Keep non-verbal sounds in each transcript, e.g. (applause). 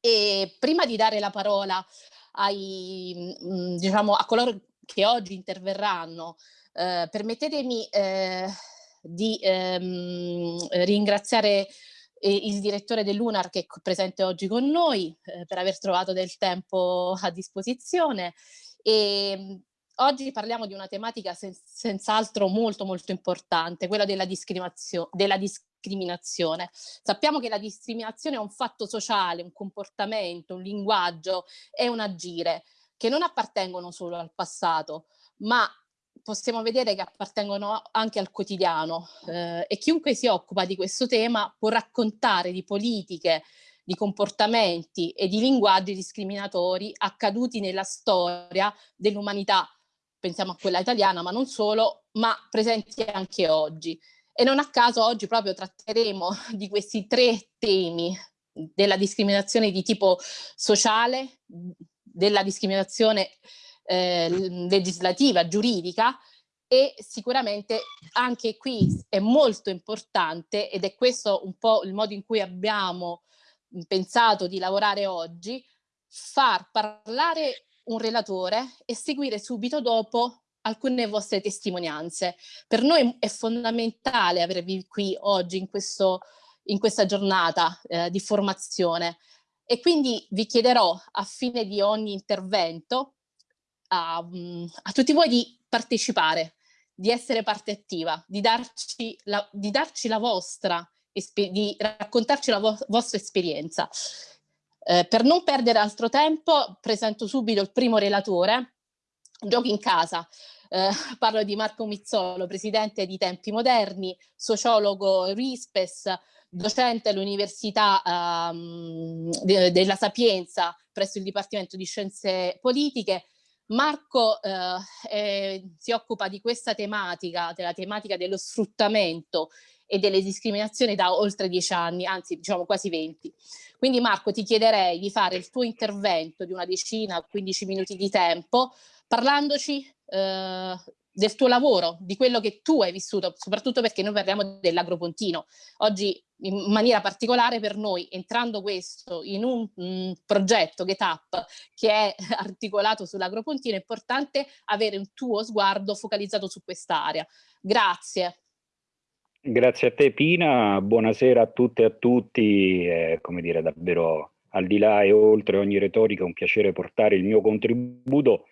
E prima di dare la parola ai, mh, diciamo, a coloro che oggi interverranno, eh, permettetemi eh, di ehm, ringraziare eh, il direttore dell'UNAR che è presente oggi con noi eh, per aver trovato del tempo a disposizione. E oggi parliamo di una tematica sen senz'altro molto molto importante, quella della, discriminazio della discriminazione. Sappiamo che la discriminazione è un fatto sociale, un comportamento, un linguaggio, è un agire che non appartengono solo al passato, ma possiamo vedere che appartengono anche al quotidiano eh, e chiunque si occupa di questo tema può raccontare di politiche, di comportamenti e di linguaggi discriminatori accaduti nella storia dell'umanità, pensiamo a quella italiana ma non solo, ma presenti anche oggi. E non a caso oggi proprio tratteremo di questi tre temi della discriminazione di tipo sociale, della discriminazione eh, legislativa, giuridica e sicuramente anche qui è molto importante ed è questo un po' il modo in cui abbiamo pensato di lavorare oggi, far parlare un relatore e seguire subito dopo alcune vostre testimonianze. Per noi è fondamentale avervi qui oggi in, questo, in questa giornata eh, di formazione e quindi vi chiederò a fine di ogni intervento a, a tutti voi di partecipare, di essere parte attiva, di darci la, di darci la vostra, di raccontarci la vo vostra esperienza. Eh, per non perdere altro tempo presento subito il primo relatore, Giochi in casa. Eh, (laughs) parlo di Marco Mizzolo, presidente di Tempi Moderni, sociologo RISPES, docente all'Università um, de della Sapienza presso il Dipartimento di Scienze Politiche, Marco eh, eh, si occupa di questa tematica, della tematica dello sfruttamento e delle discriminazioni da oltre dieci anni, anzi diciamo quasi venti. Quindi Marco ti chiederei di fare il tuo intervento di una decina, 15 minuti di tempo, parlandoci eh, del tuo lavoro, di quello che tu hai vissuto, soprattutto perché noi parliamo dell'agropontino. Oggi in maniera particolare per noi, entrando questo in un mh, progetto GetUp che è (laughs) articolato sull'agropontino, è importante avere un tuo sguardo focalizzato su quest'area. Grazie. Grazie a te Pina, buonasera a tutte e a tutti, eh, come dire davvero al di là e oltre ogni retorica un piacere portare il mio contributo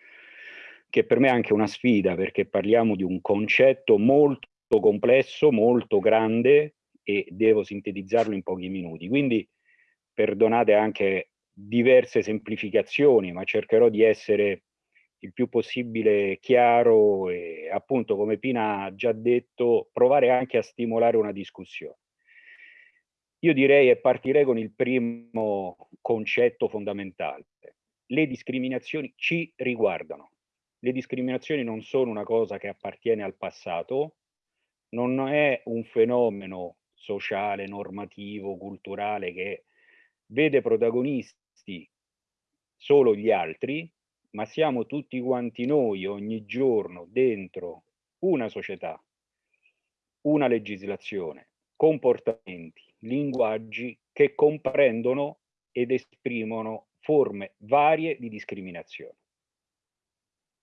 che per me è anche una sfida perché parliamo di un concetto molto complesso, molto grande e devo sintetizzarlo in pochi minuti. Quindi perdonate anche diverse semplificazioni, ma cercherò di essere il più possibile chiaro e appunto come Pina ha già detto provare anche a stimolare una discussione. Io direi e partirei con il primo concetto fondamentale. Le discriminazioni ci riguardano le discriminazioni non sono una cosa che appartiene al passato, non è un fenomeno sociale, normativo, culturale che vede protagonisti solo gli altri, ma siamo tutti quanti noi ogni giorno dentro una società, una legislazione, comportamenti, linguaggi che comprendono ed esprimono forme varie di discriminazione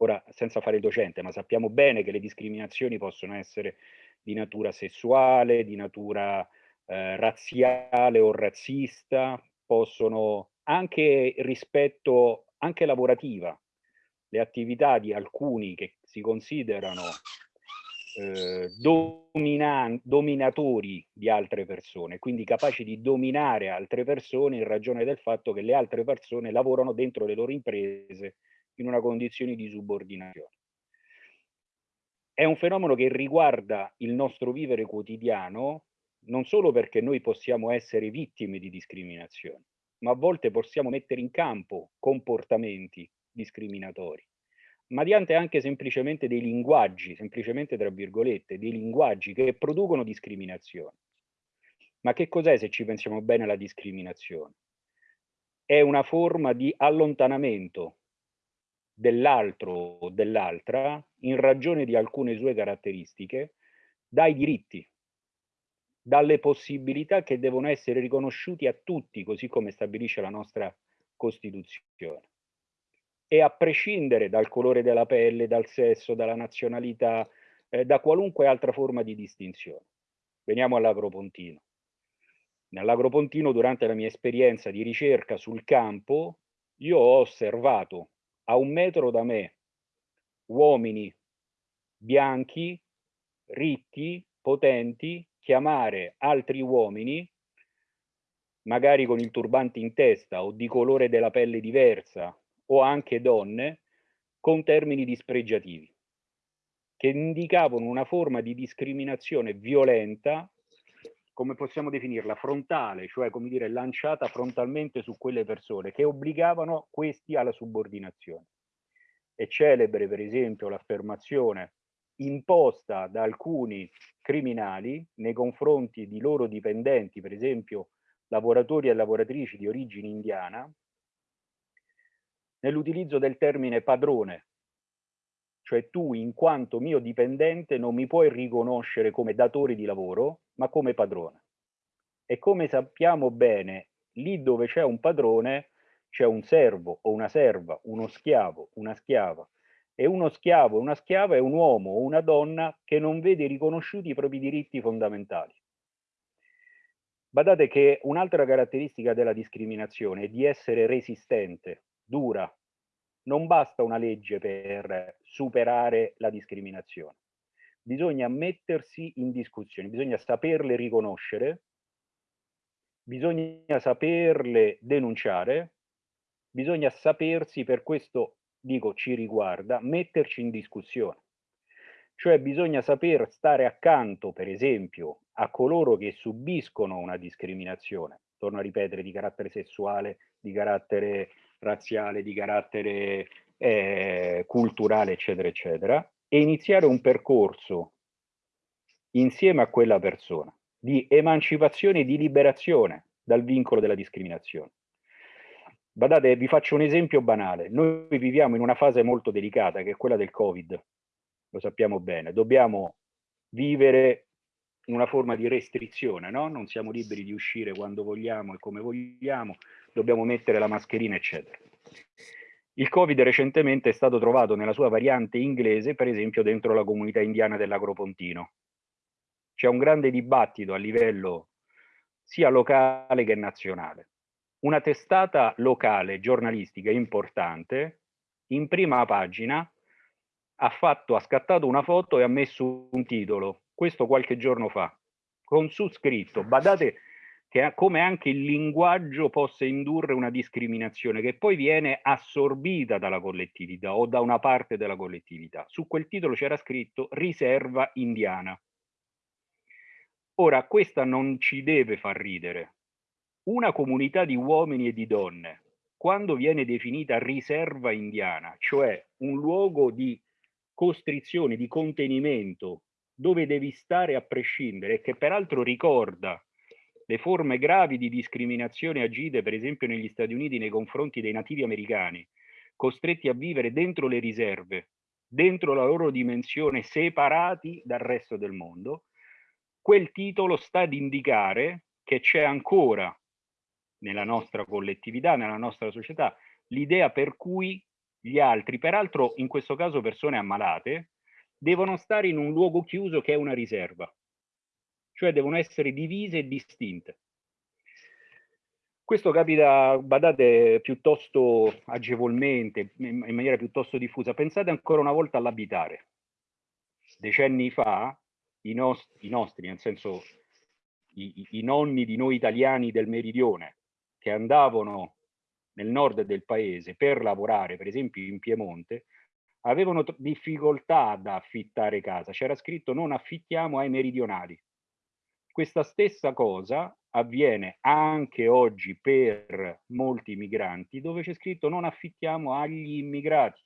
ora senza fare il docente, ma sappiamo bene che le discriminazioni possono essere di natura sessuale, di natura eh, razziale o razzista, possono anche rispetto, anche lavorativa, le attività di alcuni che si considerano eh, dominatori di altre persone, quindi capaci di dominare altre persone in ragione del fatto che le altre persone lavorano dentro le loro imprese in una condizione di subordinazione. È un fenomeno che riguarda il nostro vivere quotidiano non solo perché noi possiamo essere vittime di discriminazione, ma a volte possiamo mettere in campo comportamenti discriminatori, mediante anche semplicemente dei linguaggi, semplicemente tra virgolette, dei linguaggi che producono discriminazione. Ma che cos'è se ci pensiamo bene la discriminazione? È una forma di allontanamento dell'altro o dell'altra in ragione di alcune sue caratteristiche dai diritti. dalle possibilità che devono essere riconosciuti a tutti, così come stabilisce la nostra Costituzione. E a prescindere dal colore della pelle, dal sesso, dalla nazionalità, eh, da qualunque altra forma di distinzione. Veniamo all'agropontino. Nell'agropontino, durante la mia esperienza di ricerca sul campo, io ho osservato a un metro da me uomini bianchi, ricchi, potenti, chiamare altri uomini, magari con il turbante in testa o di colore della pelle diversa, o anche donne, con termini dispregiativi, che indicavano una forma di discriminazione violenta, come possiamo definirla, frontale, cioè come dire lanciata frontalmente su quelle persone, che obbligavano questi alla subordinazione. È celebre, per esempio, l'affermazione imposta da alcuni criminali nei confronti di loro dipendenti, per esempio lavoratori e lavoratrici di origine indiana, nell'utilizzo del termine padrone, cioè tu in quanto mio dipendente non mi puoi riconoscere come datore di lavoro, ma come padrone. E come sappiamo bene, lì dove c'è un padrone c'è un servo o una serva, uno schiavo, una schiava, e uno schiavo una schiava è un uomo o una donna che non vede riconosciuti i propri diritti fondamentali. Badate che un'altra caratteristica della discriminazione è di essere resistente, dura. Non basta una legge per superare la discriminazione. Bisogna mettersi in discussione, bisogna saperle riconoscere, bisogna saperle denunciare, bisogna sapersi per questo dico ci riguarda, metterci in discussione. Cioè bisogna saper stare accanto, per esempio, a coloro che subiscono una discriminazione, torno a ripetere, di carattere sessuale, di carattere razziale, di carattere eh, culturale, eccetera, eccetera, e iniziare un percorso insieme a quella persona di emancipazione e di liberazione dal vincolo della discriminazione. Badate, vi faccio un esempio banale. Noi viviamo in una fase molto delicata, che è quella del Covid, lo sappiamo bene. Dobbiamo vivere in una forma di restrizione, no? Non siamo liberi di uscire quando vogliamo e come vogliamo, dobbiamo mettere la mascherina, eccetera. Il Covid recentemente è stato trovato nella sua variante inglese, per esempio, dentro la comunità indiana dell'Agropontino. C'è un grande dibattito a livello sia locale che nazionale una testata locale giornalistica importante in prima pagina ha, fatto, ha scattato una foto e ha messo un titolo, questo qualche giorno fa, con su scritto, badate che come anche il linguaggio possa indurre una discriminazione che poi viene assorbita dalla collettività o da una parte della collettività. Su quel titolo c'era scritto riserva indiana. Ora, questa non ci deve far ridere, una comunità di uomini e di donne, quando viene definita riserva indiana, cioè un luogo di costrizione, di contenimento, dove devi stare a prescindere, che peraltro ricorda le forme gravi di discriminazione agite, per esempio negli Stati Uniti, nei confronti dei nativi americani, costretti a vivere dentro le riserve, dentro la loro dimensione, separati dal resto del mondo, quel titolo sta ad indicare che c'è ancora nella nostra collettività, nella nostra società, l'idea per cui gli altri, peraltro in questo caso persone ammalate, devono stare in un luogo chiuso che è una riserva, cioè devono essere divise e distinte. Questo capita, badate, piuttosto agevolmente, in maniera piuttosto diffusa. Pensate ancora una volta all'abitare. Decenni fa, i, nost i nostri, nel senso i, i, nonni di noi italiani del meridione, che andavano nel nord del paese per lavorare, per esempio in Piemonte, avevano difficoltà ad affittare casa. C'era scritto non affittiamo ai meridionali. Questa stessa cosa avviene anche oggi per molti migranti, dove c'è scritto non affittiamo agli immigrati,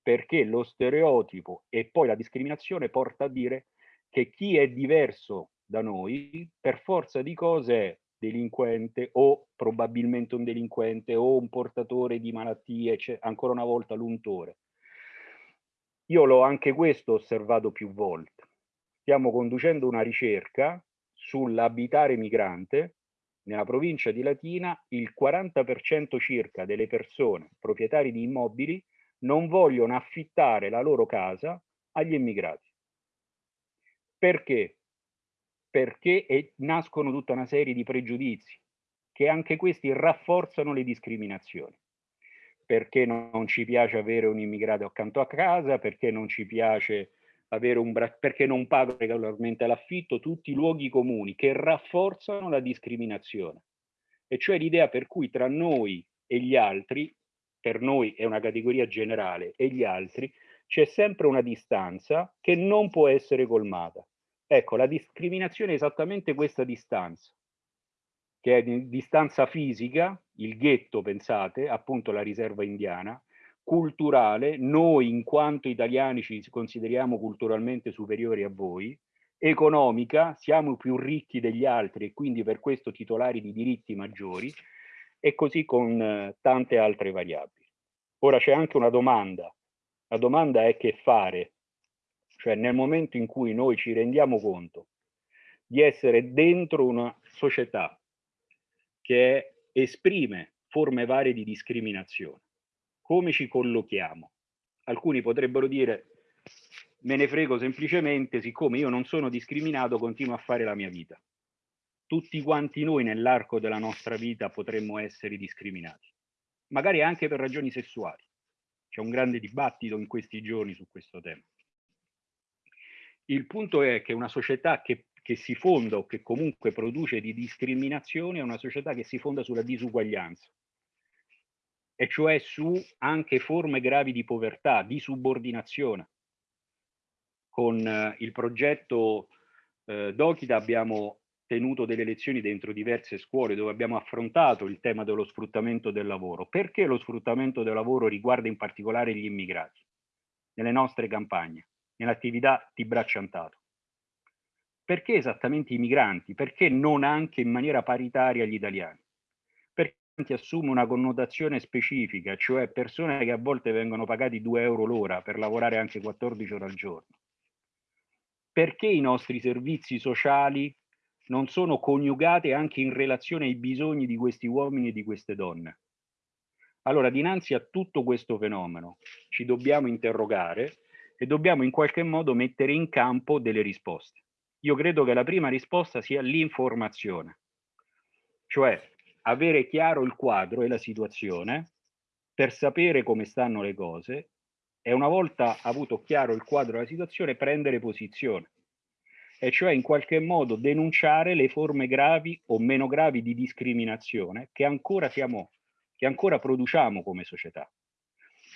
perché lo stereotipo e poi la discriminazione porta a dire che chi è diverso da noi, per forza di cose è delinquente o probabilmente un delinquente o un portatore di malattie, cioè, ancora una volta l'untore. Io l'ho anche questo osservato più volte. Stiamo conducendo una ricerca sull'abitare migrante, nella provincia di Latina il 40% circa delle persone proprietari di immobili non vogliono affittare la loro casa agli immigrati. Perché? Perché è, nascono tutta una serie di pregiudizi che anche questi rafforzano le discriminazioni. Perché non ci piace avere un immigrato accanto a casa, perché non ci piace avere un perché non pago regolarmente l'affitto, tutti luoghi comuni che rafforzano la discriminazione. E cioè l'idea per cui tra noi e gli altri, per noi è una categoria generale, e gli altri, c'è sempre una distanza che non può essere colmata. Ecco, la discriminazione è esattamente questa distanza, che è di distanza fisica, il ghetto, pensate, appunto la riserva indiana, culturale, noi in quanto italiani ci consideriamo culturalmente superiori a voi, economica, siamo più ricchi degli altri e quindi per questo titolari di diritti maggiori, e così con eh, tante altre variabili. Ora c'è anche una domanda, la domanda è che fare, cioè nel momento in cui noi ci rendiamo conto di essere dentro una società che esprime forme varie di discriminazione, come ci collochiamo? Alcuni potrebbero dire me ne frego semplicemente, siccome io non sono discriminato, continuo a fare la mia vita. Tutti quanti noi nell'arco della nostra vita potremmo essere discriminati, magari anche per ragioni sessuali. C'è un grande dibattito in questi giorni su questo tema. Il punto è che una società che, che si fonda o che comunque produce di discriminazione è una società che si fonda sulla disuguaglianza e cioè su anche forme gravi di povertà, di subordinazione. Con eh, il progetto eh, Dokita abbiamo tenuto delle lezioni dentro diverse scuole dove abbiamo affrontato il tema dello sfruttamento del lavoro. Perché lo sfruttamento del lavoro riguarda in particolare gli immigrati nelle nostre campagne, nell'attività di bracciantato? Perché esattamente i migranti? Perché non anche in maniera paritaria gli italiani? Assume una connotazione specifica, cioè persone che a volte vengono pagati 2 euro l'ora per lavorare anche 14 ore al giorno. Perché i nostri servizi sociali non sono coniugati anche in relazione ai bisogni di questi uomini e di queste donne? Allora, dinanzi a tutto questo fenomeno ci dobbiamo interrogare e dobbiamo in qualche modo mettere in campo delle risposte. Io credo che la prima risposta sia l'informazione, cioè avere chiaro il quadro e la situazione per sapere come stanno le cose e una volta avuto chiaro il quadro e la situazione prendere posizione e cioè in qualche modo denunciare le forme gravi o meno gravi di discriminazione che ancora, siamo, che ancora produciamo come società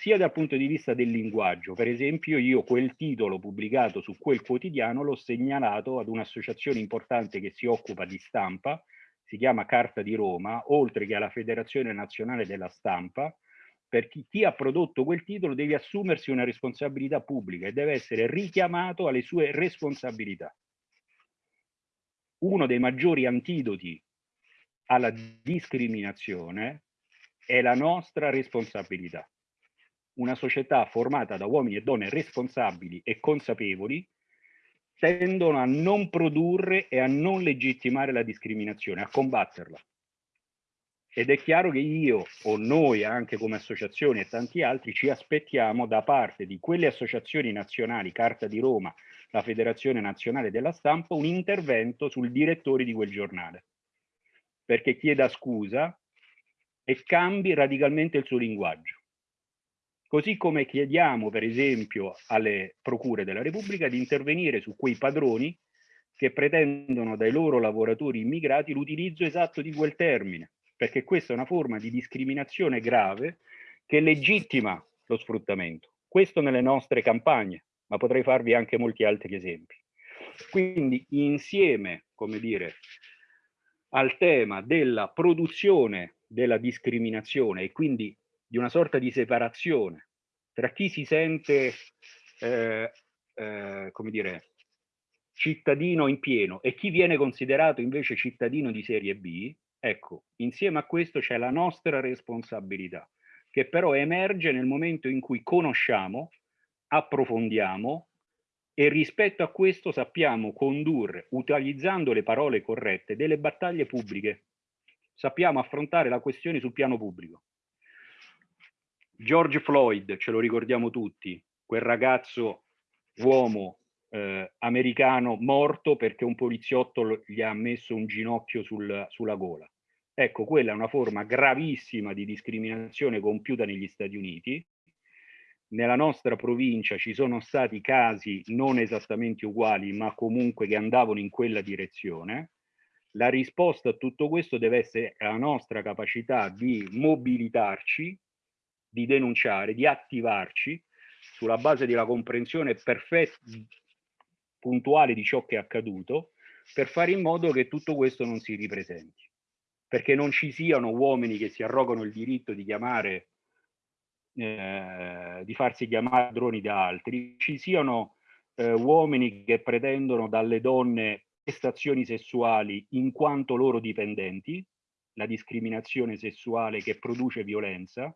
sia dal punto di vista del linguaggio. Per esempio, io quel titolo pubblicato su quel quotidiano l'ho segnalato ad un'associazione importante che si occupa di stampa si chiama Carta di Roma, oltre che alla Federazione Nazionale della Stampa, per chi, chi ha prodotto quel titolo deve assumersi una responsabilità pubblica e deve essere richiamato alle sue responsabilità. Uno dei maggiori antidoti alla discriminazione è la nostra responsabilità. Una società formata da uomini e donne responsabili e consapevoli tendono a non produrre e a non legittimare la discriminazione, a combatterla. Ed è chiaro che io o noi anche come associazioni e tanti altri ci aspettiamo da parte di quelle associazioni nazionali, Carta di Roma, la Federazione Nazionale della Stampa, un intervento sul direttore di quel giornale, perché chieda scusa e cambi radicalmente il suo linguaggio. Così come chiediamo, per esempio, alle procure della Repubblica di intervenire su quei padroni che pretendono dai loro lavoratori immigrati l'utilizzo esatto di quel termine, perché questa è una forma di discriminazione grave che legittima lo sfruttamento. Questo nelle nostre campagne, ma potrei farvi anche molti altri esempi. Quindi insieme, come dire, al tema della produzione della discriminazione e quindi di una sorta di separazione tra chi si sente, eh, eh, come dire, cittadino in pieno e chi viene considerato invece cittadino di serie B, ecco, insieme a questo c'è la nostra responsabilità, che però emerge nel momento in cui conosciamo, approfondiamo e rispetto a questo sappiamo condurre, utilizzando le parole corrette, delle battaglie pubbliche. Sappiamo affrontare la questione sul piano pubblico. George Floyd, ce lo ricordiamo tutti, quel ragazzo uomo eh, americano morto perché un poliziotto gli ha messo un ginocchio sul, sulla gola. Ecco, quella è una forma gravissima di discriminazione compiuta negli Stati Uniti nella nostra provincia ci sono stati casi non esattamente uguali, ma comunque che andavano in quella direzione. La risposta a tutto questo deve essere la nostra capacità di mobilitarci, di denunciare, di attivarci sulla base della comprensione perfetta, puntuale di ciò che è accaduto, per fare in modo che tutto questo non si ripresenti. Perché non ci siano uomini che si arrogano il diritto di chiamare eh, di farsi chiamare droni da altri, ci siano eh, uomini che pretendono dalle donne prestazioni sessuali in quanto loro dipendenti, la discriminazione sessuale che produce violenza,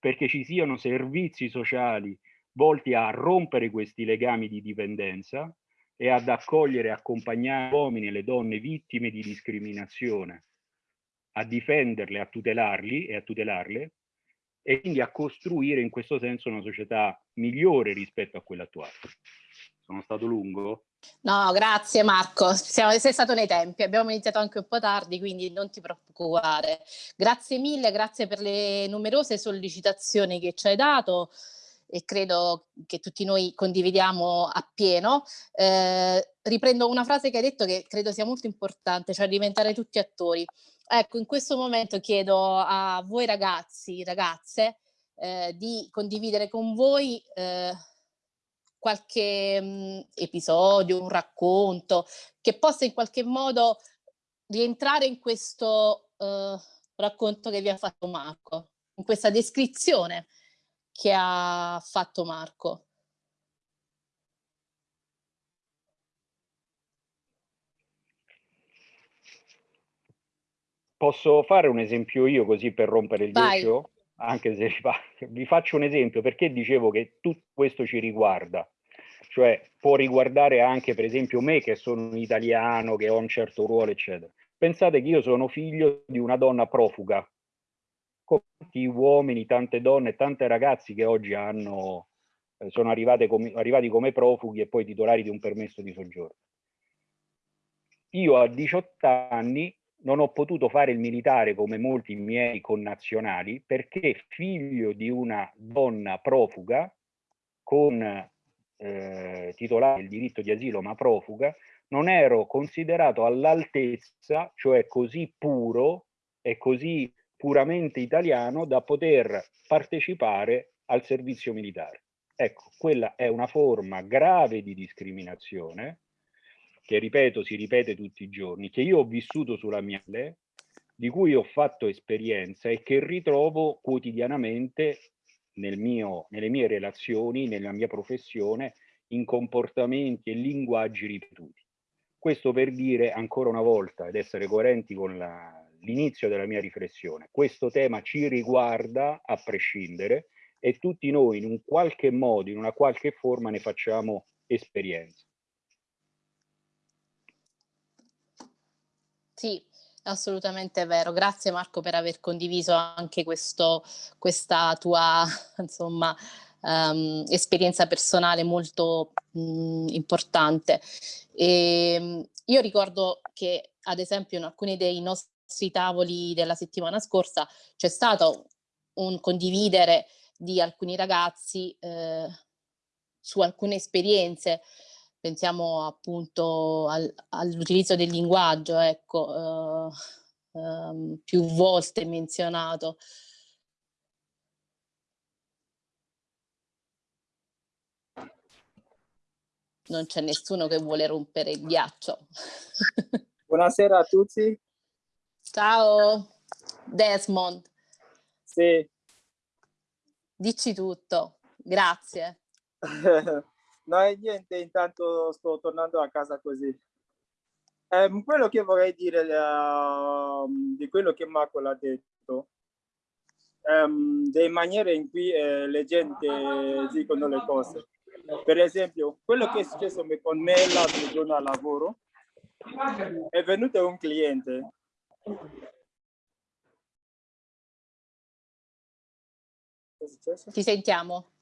perché ci siano servizi sociali volti a rompere questi legami di dipendenza e ad accogliere e accompagnare gli uomini e le donne vittime di discriminazione, a difenderle, a tutelarli e a tutelarle, e quindi a costruire in questo senso una società migliore rispetto a quella attuale. Sono stato lungo? No, grazie Marco, Siamo, sei stato nei tempi, abbiamo iniziato anche un po' tardi, quindi non ti preoccupare. Grazie mille, grazie per le numerose sollecitazioni che ci hai dato e credo che tutti noi condividiamo appieno. Eh, riprendo una frase che hai detto che credo sia molto importante, cioè diventare tutti attori. Ecco, in questo momento chiedo a voi ragazzi, ragazze, eh, di condividere con voi eh, qualche mh, mm, episodio, un racconto, che possa in qualche modo rientrare in questo eh, racconto che vi ha fatto Marco, in questa descrizione che ha fatto Marco. Posso fare un esempio io così per rompere il ghiaccio? Anche se vi faccio un esempio perché dicevo che tutto questo ci riguarda. Cioè può riguardare anche per esempio me che sono un italiano, che ho un certo ruolo, eccetera. Pensate che io sono figlio di una donna profuga. Tanti uomini, tante donne, tante ragazzi che oggi hanno, eh, sono come, arrivati come profughi e poi titolari di un permesso di soggiorno. Io a 18 anni non ho potuto fare il militare come molti miei connazionali perché figlio di una donna profuga con eh, titolare il diritto di asilo ma profuga, non ero considerato all'altezza, cioè così puro e così puramente italiano da poter partecipare al servizio militare. Ecco, quella è una forma grave di discriminazione che ripeto, si ripete tutti i giorni, che io ho vissuto sulla mia pelle, di cui ho fatto esperienza e che ritrovo quotidianamente nel mio, nelle mie relazioni, nella mia professione, in comportamenti e linguaggi ripetuti. Questo per dire ancora una volta ed essere coerenti con l'inizio della mia riflessione, questo tema ci riguarda a prescindere e tutti noi in un qualche modo, in una qualche forma ne facciamo esperienza. Sì, assolutamente vero. Grazie Marco per aver condiviso anche questo, questa tua (laughs) insomma, um, esperienza personale molto um, importante. E, ehm, io ricordo che ad esempio in alcuni dei nostri tavoli della settimana scorsa c'è stato un condividere di alcuni ragazzi eh, su alcune esperienze pensiamo appunto al, all'utilizzo del linguaggio, ecco, uh, um, più volte menzionato. Non c'è nessuno che vuole rompere il ghiaccio. (laughs) Buonasera a tutti. Ciao, Desmond. Sì. Dici tutto, grazie. (laughs) No niente, intanto sto tornando a casa così. Eh, quello che vorrei dire uh, di quello che Marco ha detto, um, delle maniere in cui eh, le gente dicono le cose. Per esempio, quello che è successo con me l'altro giorno al lavoro, è venuto un cliente. Ti sentiamo.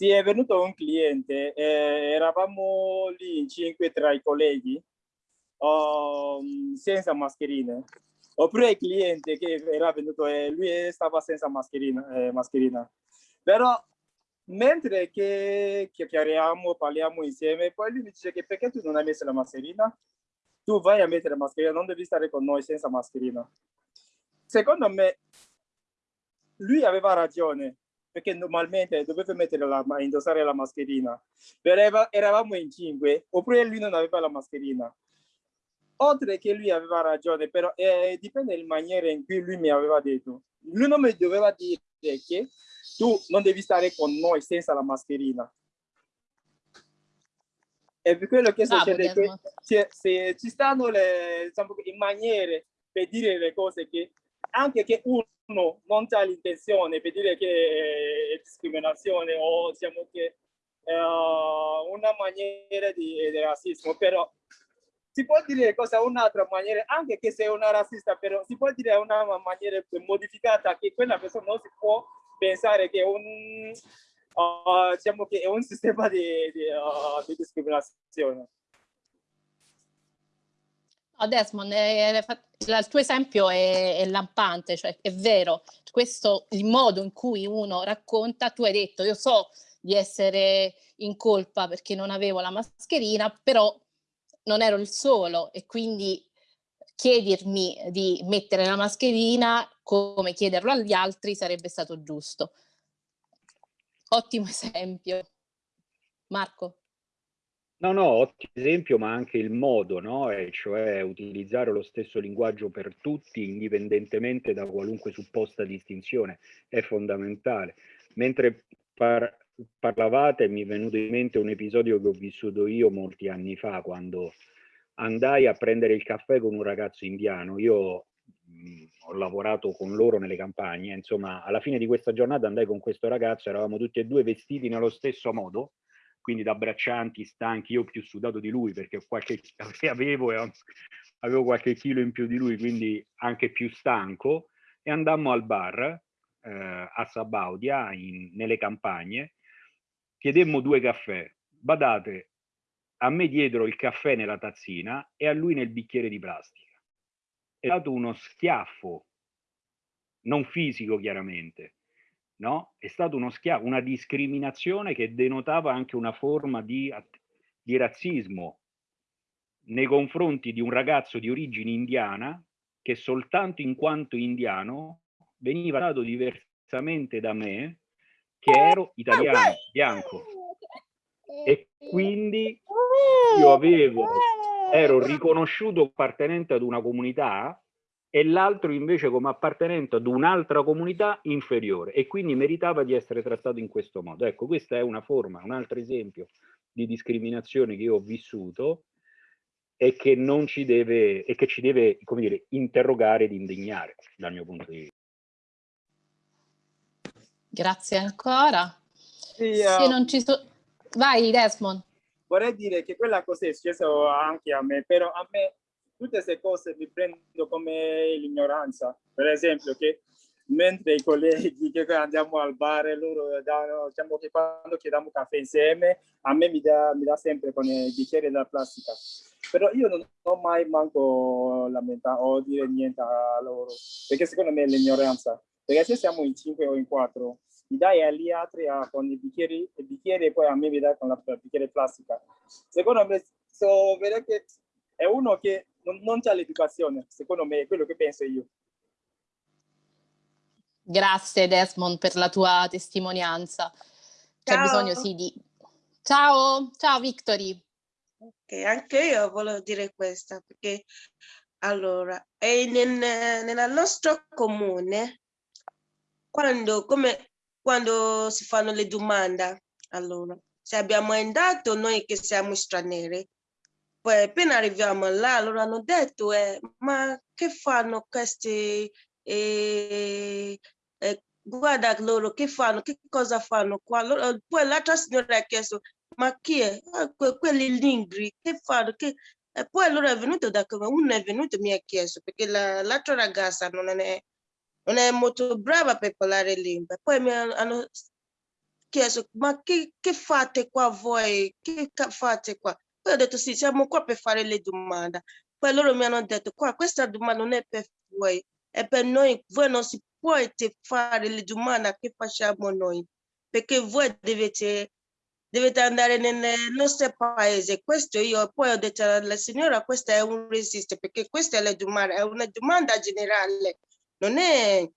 Sì, è venuto un cliente, eh, eravamo lì in cinque tra i colleghi, um, senza mascherine. Oppure il cliente che era venuto e lui stava senza mascherina, eh, mascherina. Però mentre che chiacchieriamo, parliamo insieme, poi lui mi dice che perché tu non hai messo la mascherina? Tu vai a mettere la mascherina, non devi stare con noi senza mascherina. Secondo me, lui aveva ragione, perché normalmente doveva mettere la, indossare la mascherina. Però eravamo in cinque, oppure lui non aveva la mascherina. Oltre che lui aveva ragione, però eh, dipende dalla maniera in cui lui mi aveva detto. Lui non mi doveva dire che tu non devi stare con noi senza la mascherina. E per quello che succede che se, ci stanno le, diciamo, in maniere per dire le cose che anche che uno non ha l'intenzione per dire che è discriminazione o diciamo che è una maniera di, di razzismo, però si può dire cosa un'altra maniera, anche che sei una razzista, però si può dire una maniera modificata che quella persona non si può pensare che è un, uh, diciamo che è un (laughs) sistema di, di, uh, di discriminazione. Oh Desmond, è, è, il tuo esempio è, è, lampante, cioè è vero, questo il modo in cui uno racconta, tu hai detto io so di essere in colpa perché non avevo la mascherina, però non ero il solo e quindi chiedermi di mettere la mascherina come chiederlo agli altri sarebbe stato giusto. Ottimo esempio. Marco. No, no, ottimo esempio, ma anche il modo, no? E cioè utilizzare lo stesso linguaggio per tutti, indipendentemente da qualunque supposta distinzione, è fondamentale. Mentre par parlavate mi è venuto in mente un episodio che ho vissuto io molti anni fa, quando andai a prendere il caffè con un ragazzo indiano. Io mh, ho lavorato con loro nelle campagne, insomma, alla fine di questa giornata andai con questo ragazzo, eravamo tutti e due vestiti nello stesso modo, quindi da braccianti, stanchi, io più sudato di lui perché qualche, (laughs) avevo, avevo qualche chilo in più di lui, quindi anche più stanco, e andammo al bar eh, a Sabaudia, in, nelle campagne, chiedemmo due caffè. Badate, a me diedero il caffè nella tazzina e a lui nel bicchiere di plastica. È stato uno schiaffo, non fisico chiaramente, no? È stato uno schiaffo, una discriminazione che denotava anche una forma di, di razzismo nei confronti di un ragazzo di origine indiana che soltanto in quanto indiano veniva trattato diversamente da me che ero italiano, bianco. E quindi io avevo, ero riconosciuto appartenente ad una comunità e l'altro invece come appartenente ad un'altra comunità inferiore e quindi meritava di essere trattato in questo modo. Ecco, questa è una forma, un altro esempio di discriminazione che io ho vissuto e che non ci deve, e che ci deve, come dire, interrogare ed indignare dal mio punto di vista. Grazie ancora. Sì, Se uh, non ci so... Vai Desmond. Vorrei dire che quella cosa è successa anche a me, però a me tutte queste cose mi prendo come l'ignoranza. Per esempio che mentre i colleghi che andiamo al bar, loro danno, diciamo che quando chiediamo caffè insieme, a me mi dà, mi dà sempre con i bicchieri della plastica. Però io non ho mai manco lamentato o dire niente a loro, perché secondo me è l'ignoranza. Perché se siamo in cinque o in quattro, mi dai agli altri a, con i bicchieri, i bicchieri e poi a me mi dai con la, la bicchiere plastica. Secondo me, so, che è uno che non, non ha l'educazione, secondo me è quello che penso io. Grazie Desmond per la tua testimonianza. C'è bisogno sì di... Ciao, ciao Victory. Ok, anche io volevo dire questo perché allora, nel, nel nostro comune quando, come, quando si fanno le domande, allora, se abbiamo andato noi che siamo stranieri, poi appena arriviamo là, allora hanno detto, eh, ma che fanno questi, eh, eh, guarda loro che fanno, che cosa fanno qua. Allora, poi l'altra signora ha chiesto, ma chi è? Ah, que quelli lingri, che fanno? Che... E poi allora è venuto da come uno è venuto mi ha chiesto, perché l'altra la, ragazza non è, non è molto brava per parlare lingua. Poi mi hanno chiesto, ma che, che fate qua voi? Che fate qua? Poi ho detto sì, siamo qua per fare le domande. Poi loro mi hanno detto, qua questa domanda non è per voi, è per noi, voi non si può fare le domande che facciamo noi, perché voi dovete, dovete andare nel nostro paese. Questo io poi ho detto alla signora, questa è un resiste, perché questa è la domanda, è una domanda generale, non è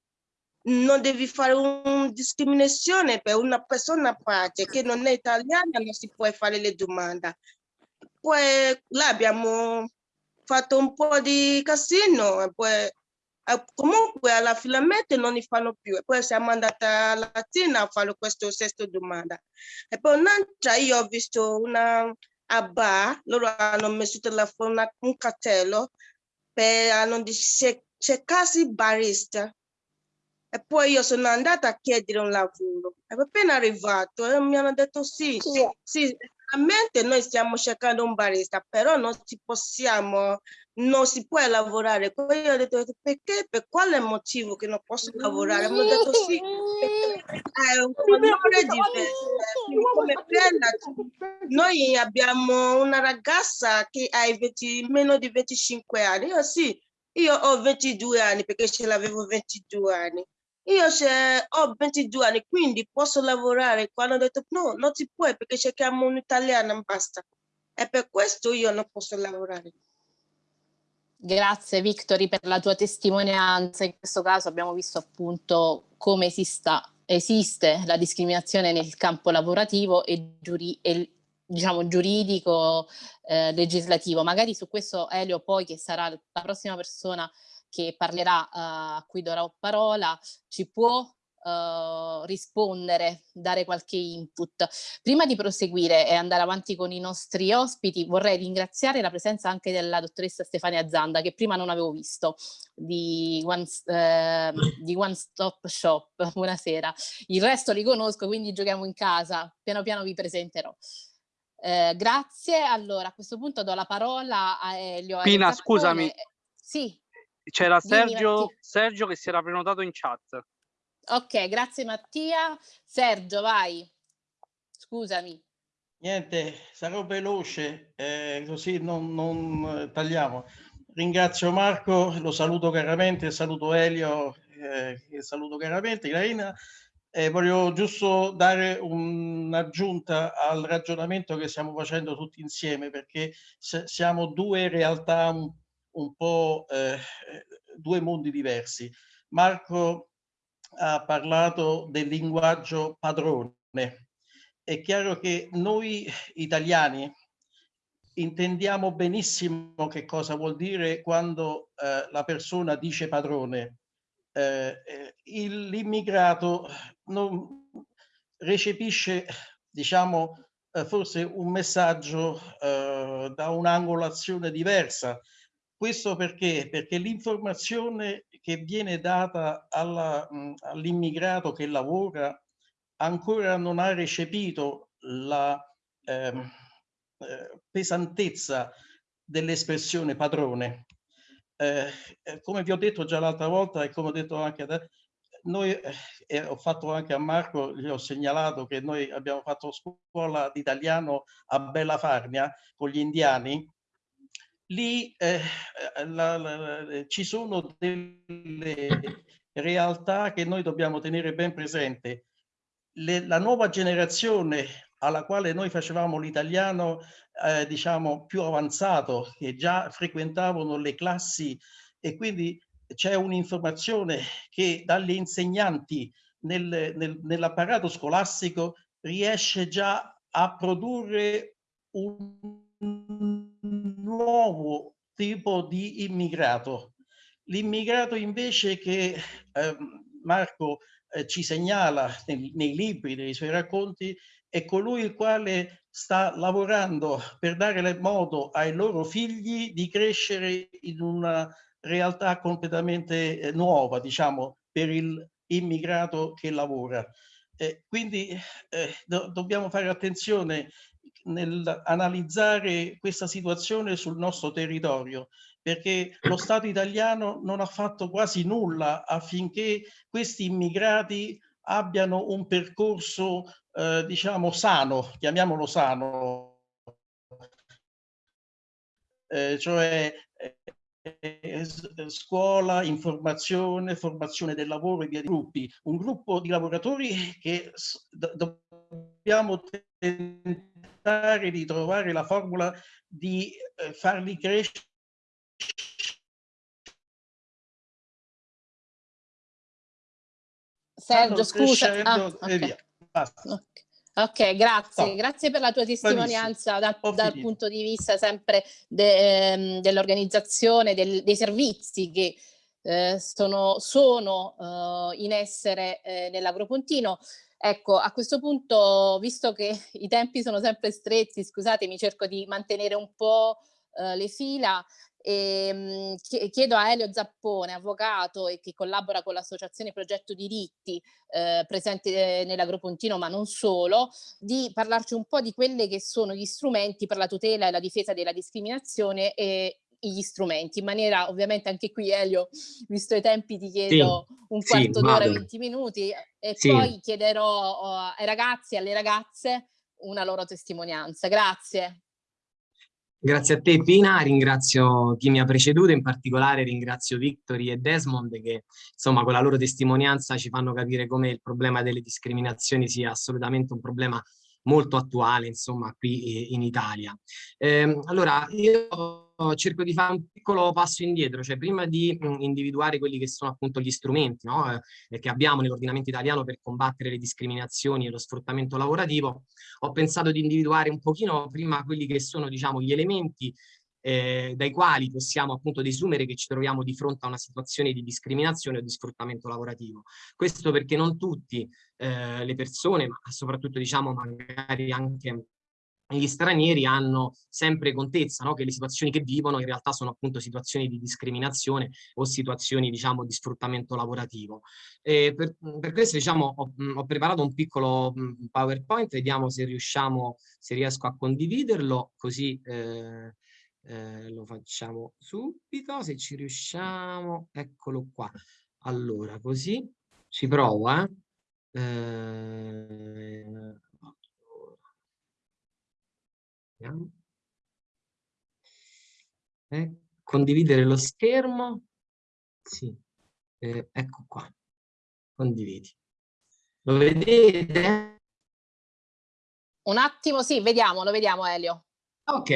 non devi fare una discriminazione per una persona a parte che non è italiana, non si può fare le domande. Poi là abbiamo fatto un po' di casino e poi eh, comunque alla finalmente non li fanno più. E poi siamo andati a Latina a fare questa stessa domanda. E poi un'altra io ho visto una a bar loro hanno messo telefono un cartello per hanno cercarsi barista. E poi io sono andata a chiedere un lavoro. E appena arrivato e mi hanno detto sì, sì, sì Attualmente noi stiamo cercando un barista, però non si possiamo, non si può lavorare. Poi ho detto perché? Per quale motivo che non posso lavorare? Mi hanno detto sì, è un colore diverso. Noi abbiamo una ragazza che ha 20, meno di 25 anni. Io sì, io ho 22 anni perché ce l'avevo 22 anni. Io ho 22 anni, quindi posso lavorare. Quando ho detto no, non si può perché cerchiamo un'italiana, basta. E per questo io non posso lavorare. Grazie Victori per la tua testimonianza. In questo caso abbiamo visto appunto come esista, esiste la discriminazione nel campo lavorativo e, giuri, e diciamo giuridico eh, legislativo. Magari su questo Elio poi che sarà la prossima persona che parlerà, uh, a cui darò parola, ci può uh, rispondere, dare qualche input. Prima di proseguire e andare avanti con i nostri ospiti, vorrei ringraziare la presenza anche della dottoressa Stefania Zanda, che prima non avevo visto, di One, eh, di One Stop Shop. (laughs) Buonasera. Il resto li conosco, quindi giochiamo in casa. Piano piano vi presenterò. Eh, grazie. Allora, a questo punto do la parola a Elio. Pina, scusami. Sì. C'era Sergio, Sergio che si era prenotato in chat. Ok, grazie Mattia. Sergio, vai. Scusami. Niente, sarò veloce, eh, così non, non, tagliamo. Ringrazio Marco, lo saluto caramente, saluto Elio, eh, saluto caramente, Graina. Eh, voglio giusto dare un'aggiunta al ragionamento che stiamo facendo tutti insieme, perché siamo due realtà un un po' eh, due mondi diversi. Marco ha parlato del linguaggio padrone. È chiaro che noi italiani intendiamo benissimo che cosa vuol dire quando eh, la persona dice padrone. Eh, eh L'immigrato non recepisce, diciamo, eh, forse un messaggio eh, da un'angolazione diversa questo perché? Perché l'informazione che viene data all'immigrato che lavora ancora non ha recepito la ehm, eh, pesantezza dell'espressione padrone. Eh, eh, come vi ho detto già l'altra volta e come ho detto anche a te, noi, eh, ho fatto anche a Marco, gli ho segnalato che noi abbiamo fatto scuola di italiano a Bella Farnia con gli indiani lì eh, eh, la, la, ci sono delle realtà che noi dobbiamo tenere ben presente. Le, la nuova generazione alla quale noi facevamo l'italiano, eh, diciamo, più avanzato, che già frequentavano le classi e quindi c'è un'informazione che dalle insegnanti nel, nel, nell'apparato scolastico riesce già a produrre un nuovo tipo di immigrato. L'immigrato invece che eh, Marco eh, ci segnala nei, nei libri, nei suoi racconti, è colui il quale sta lavorando per dare modo ai loro figli di crescere in una realtà completamente eh, nuova, diciamo, per il immigrato che lavora. Eh, quindi eh, do dobbiamo fare attenzione nel analizzare questa situazione sul nostro territorio, perché lo Stato italiano non ha fatto quasi nulla affinché questi immigrati abbiano un percorso, eh, diciamo, sano, chiamiamolo sano, eh, cioè eh, scuola, informazione, formazione del lavoro e via di gruppi. Un gruppo di lavoratori che dobbiamo tentare di trovare la formula di eh, farli crescere Sergio, scusa. Ah, okay. ok, grazie. No. Grazie per la tua testimonianza da, dal punto di vista sempre de, ehm, dell'organizzazione, del, dei servizi che eh, sono, sono eh, in essere eh, nell'Agropontino. Ecco, a questo punto, visto che (laughs) i tempi sono sempre stretti, scusatemi, cerco di mantenere un po' eh, le fila. E, ehm, chiedo a Elio Zappone, avvocato e che collabora con l'associazione Progetto Diritti eh, presente nell'Agropontino ma non solo, di parlarci un po' di quelli che sono gli strumenti per la tutela e la difesa della discriminazione e gli strumenti in maniera ovviamente anche qui Elio visto i tempi ti chiedo sì, un quarto sì, d'ora 20 minuti e sì. poi chiederò uh, ai ragazzi e alle ragazze una loro testimonianza. Grazie. Grazie a te Pina, ringrazio chi mi ha preceduto, in particolare ringrazio Victory e Desmond che insomma con la loro testimonianza ci fanno capire come il problema delle discriminazioni sia assolutamente un problema molto attuale insomma qui in Italia. Eh, allora io cerco di fare un piccolo passo indietro, cioè prima di mh, individuare quelli che sono appunto gli strumenti no? eh, che abbiamo nell'ordinamento italiano per combattere le discriminazioni e lo sfruttamento lavorativo, ho pensato di individuare un pochino prima quelli che sono diciamo gli elementi eh, dai quali possiamo appunto desumere che ci troviamo di fronte a una situazione di discriminazione o di sfruttamento lavorativo. Questo perché non tutte eh, le persone, ma soprattutto diciamo magari anche gli stranieri hanno sempre contezza no? che le situazioni che vivono in realtà sono appunto situazioni di discriminazione o situazioni diciamo di sfruttamento lavorativo. Per, per questo diciamo ho, ho, preparato un piccolo PowerPoint, vediamo se riusciamo, se riesco a condividerlo, così eh, eh, lo facciamo subito, se ci riusciamo, eccolo qua. Allora, così ci provo, eh? eh eh, condividere lo schermo. Sì, eh, ecco qua. Condividi. Lo vedete? Un attimo, sì, vediamo, lo vediamo Elio. Ok,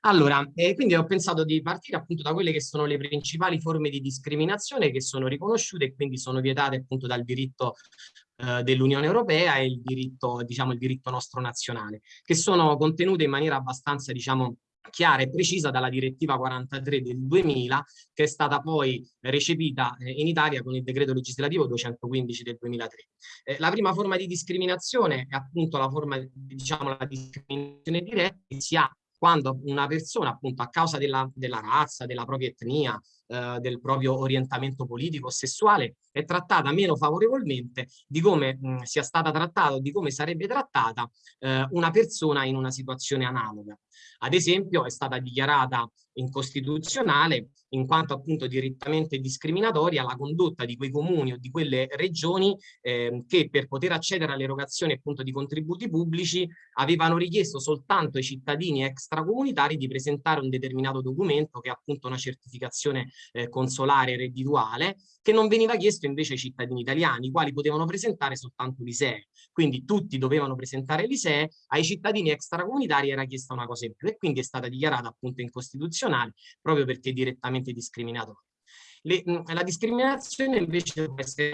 allora, eh, quindi ho pensato di partire appunto da quelle che sono le principali forme di discriminazione che sono riconosciute e quindi sono vietate appunto dal diritto eh, dell'Unione Europea e il diritto, diciamo, il diritto nostro nazionale, che sono contenute in maniera abbastanza, diciamo, chiara e precisa dalla direttiva 43 del 2000 che è stata poi recepita eh, in Italia con il decreto legislativo 215 del 2003. Eh, la prima forma di discriminazione è appunto la forma, diciamo, la discriminazione diretta che si ha quando una persona appunto a causa della, della razza, della propria etnia, eh, del proprio orientamento politico o sessuale è trattata meno favorevolmente di come mh, sia stata trattata o di come sarebbe trattata eh, una persona in una situazione analoga. Ad esempio è stata dichiarata incostituzionale in quanto appunto direttamente discriminatoria la condotta di quei comuni o di quelle regioni eh, che per poter accedere all'erogazione appunto di contributi pubblici avevano richiesto soltanto ai cittadini extracomunitari di presentare un determinato documento che è appunto una certificazione eh, consolare reddituale che non veniva chiesto invece ai cittadini italiani, i quali potevano presentare soltanto l'ISEE. Quindi tutti dovevano presentare l'ISEE, ai cittadini extracomunitari era chiesta una cosa in più e quindi è stata dichiarata appunto incostituzionale proprio perché direttamente discriminatoria. Le, la discriminazione invece può essere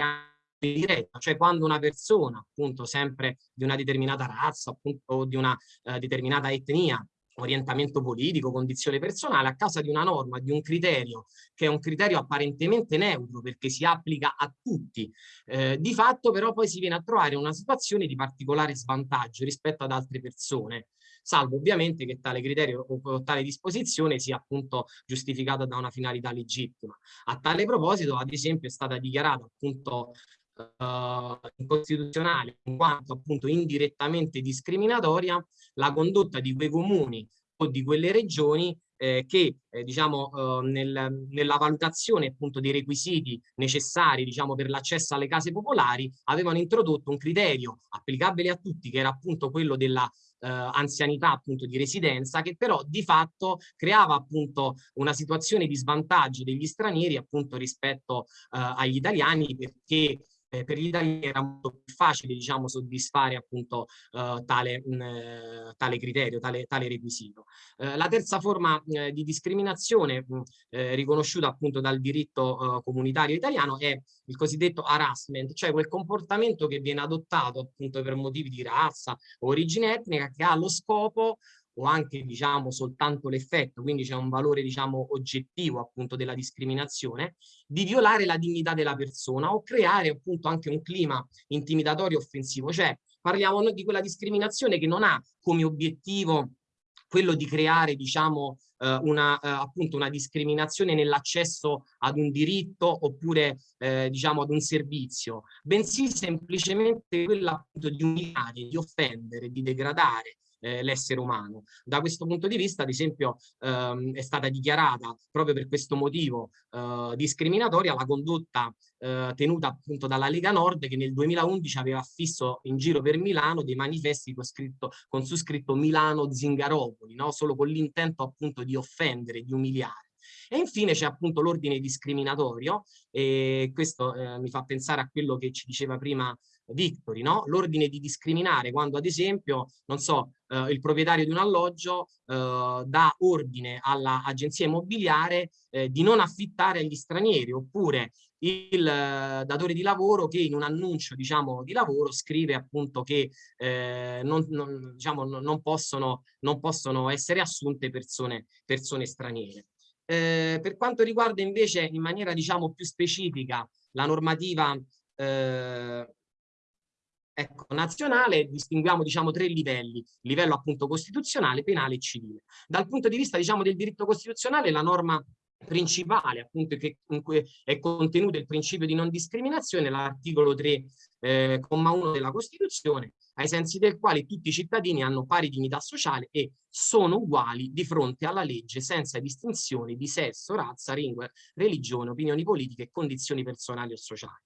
diretta, cioè quando una persona appunto sempre di una determinata razza appunto, di una eh, determinata etnia orientamento politico, condizione personale, a causa di una norma, di un criterio, che è un criterio apparentemente neutro perché si applica a tutti. Eh, di fatto però poi si viene a trovare una situazione di particolare svantaggio rispetto ad altre persone, salvo ovviamente che tale criterio o tale disposizione sia appunto giustificata da una finalità legittima. A tale proposito, ad esempio, è stata dichiarata appunto uh, incostituzionale in quanto appunto indirettamente discriminatoria la condotta di quei comuni o di quelle regioni eh, che eh, diciamo, eh, nel, nella valutazione appunto dei requisiti necessari diciamo, per l'accesso alle case popolari avevano introdotto un criterio applicabile a tutti che era appunto quello della eh, anzianità appunto di residenza che però di fatto creava appunto una situazione di svantaggio degli stranieri appunto rispetto eh, agli italiani perché eh, per gli italiani era molto più facile diciamo, soddisfare appunto eh, tale, mh, eh, tale, criterio, tale, tale requisito. Eh, la terza forma eh, di discriminazione mh, eh, riconosciuta appunto dal diritto comunitario italiano è il cosiddetto harassment, cioè quel comportamento che viene adottato appunto per motivi di razza o origine etnica che ha lo scopo o anche diciamo soltanto l'effetto, quindi c'è un valore diciamo oggettivo appunto della discriminazione, di violare la dignità della persona o creare appunto anche un clima intimidatorio offensivo, cioè parliamo noi di quella discriminazione che non ha come obiettivo quello di creare diciamo eh, una, eh, appunto una discriminazione nell'accesso ad un diritto oppure eh, diciamo ad un servizio, bensì semplicemente quella appunto di umiliare, di offendere, di degradare, eh, l'essere umano. Da questo punto di vista, ad esempio, ehm, è stata dichiarata proprio per questo motivo eh, discriminatoria la condotta eh, tenuta appunto dalla Lega Nord che nel 2011 aveva affisso in giro per Milano dei manifesti con, scritto, con su scritto Milano Zingaropoli, no? solo con l'intento appunto di offendere, di umiliare. E infine c'è appunto l'ordine discriminatorio e questo eh, mi fa pensare a quello che ci diceva prima Victory, no? l'ordine di discriminare quando ad esempio, non so, eh, il proprietario di un alloggio eh, dà ordine all'agenzia immobiliare eh, di non affittare agli stranieri oppure il eh, datore di lavoro che in un annuncio diciamo di lavoro scrive appunto che eh, non, non, diciamo, non, possono, non possono essere assunte persone, persone straniere. Eh, per quanto riguarda invece in maniera diciamo più specifica la normativa eh, ecco, nazionale distinguiamo diciamo, tre livelli, livello appunto costituzionale, penale e civile. Dal punto di vista diciamo, del diritto costituzionale la norma principale appunto che in cui è contenuto il principio di non discriminazione, l'articolo 3, eh, 1 della Costituzione, ai sensi del quale tutti i cittadini hanno pari dignità sociale e sono uguali di fronte alla legge senza distinzione di sesso, razza, lingua, religione, opinioni politiche e condizioni personali o sociali.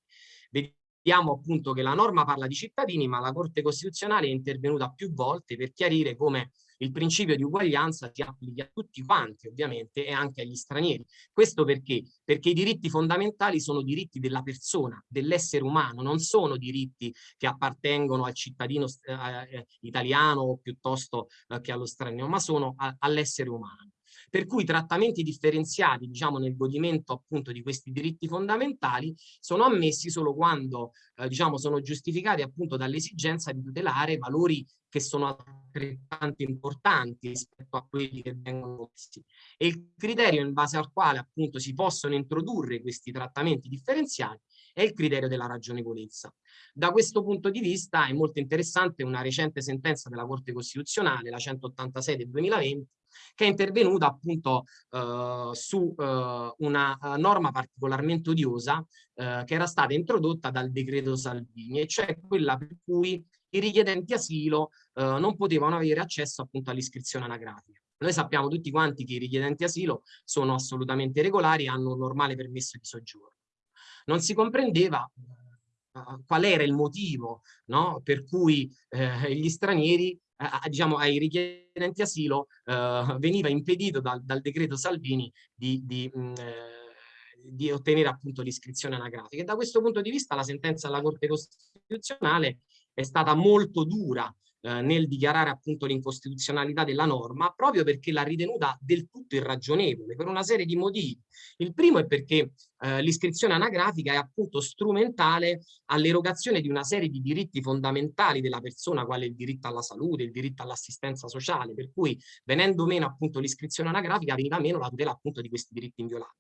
Vediamo appunto che la norma parla di cittadini, ma la Corte Costituzionale è intervenuta più volte per chiarire come il principio di uguaglianza si applichi a tutti quanti ovviamente e anche agli stranieri. Questo perché? Perché i diritti fondamentali sono diritti della persona, dell'essere umano, non sono diritti che appartengono al cittadino eh, eh italiano piuttosto eh, che allo straniero, ma sono all'essere umano per cui trattamenti differenziati diciamo nel godimento appunto di questi diritti fondamentali sono ammessi solo quando eh, diciamo sono giustificati appunto dall'esigenza di tutelare valori che sono altrettanto importanti rispetto a quelli che vengono messi. E il criterio in base al quale appunto si possono introdurre questi trattamenti differenziati è il criterio della ragionevolezza. Da questo punto di vista è molto interessante una recente sentenza della Corte Costituzionale, la 186 del 2020, che è intervenuta appunto eh, su eh, una uh, norma particolarmente odiosa eh, che era stata introdotta dal decreto Salvini, e cioè quella per cui i richiedenti asilo eh, non potevano avere accesso appunto all'iscrizione anagrafica. Noi sappiamo tutti quanti che i richiedenti asilo sono assolutamente regolari e hanno un normale permesso di soggiorno. Non si comprendeva uh, qual era il motivo no, per cui eh, gli stranieri eh, diciamo, ai richiedenti asilo eh, veniva impedito dal, dal, decreto Salvini di, di, mh, mm, eh, di ottenere appunto l'iscrizione anagrafica. E da questo punto di vista la sentenza della Corte Costituzionale è stata molto dura eh, nel dichiarare appunto l'incostituzionalità della norma proprio perché l'ha ritenuta del tutto irragionevole per una serie di motivi. Il primo è perché eh, l'iscrizione anagrafica è appunto strumentale all'erogazione di una serie di diritti fondamentali della persona quale il diritto alla salute, il diritto all'assistenza sociale, per cui venendo meno appunto l'iscrizione anagrafica veniva meno la tutela appunto di questi diritti inviolabili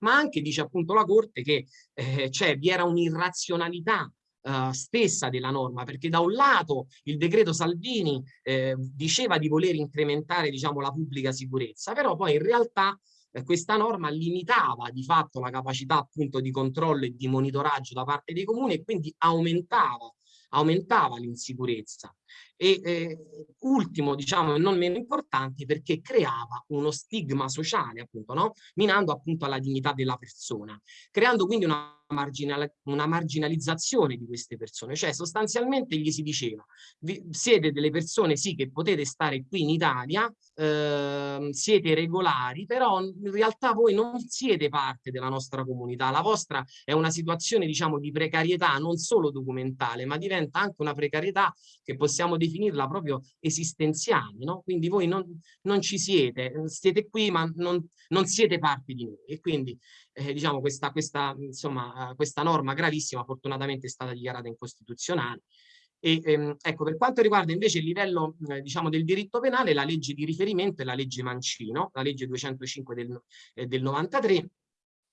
ma anche dice appunto la Corte che eh, cioè, vi era un'irrazionalità uh, stessa della norma, perché da un lato il decreto Salvini eh, diceva di voler incrementare diciamo, la pubblica sicurezza, però poi in realtà eh, questa norma limitava di fatto la capacità appunto di controllo e di monitoraggio da parte dei comuni e quindi aumentava aumentava l'insicurezza e eh, ultimo diciamo e non meno importante perché creava uno stigma sociale appunto no? minando appunto la dignità della persona creando quindi una marginal una marginalizzazione di queste persone, cioè sostanzialmente gli si diceva vi, siete delle persone sì che potete stare qui in Italia, eh, siete regolari, però in realtà voi non siete parte della nostra comunità, la vostra è una situazione diciamo di precarietà non solo documentale, ma diventa anche una precarietà che possiamo definirla proprio esistenziale, no? quindi voi non, non ci siete, siete qui ma non, non siete parte di noi e quindi eh, diciamo questa, questa, insomma, questa norma gravissima fortunatamente è stata dichiarata incostituzionale. E, ehm, ecco, per quanto riguarda invece il livello eh, diciamo, del diritto penale, la legge di riferimento è la legge Mancino, la legge 205 del, eh, del 93,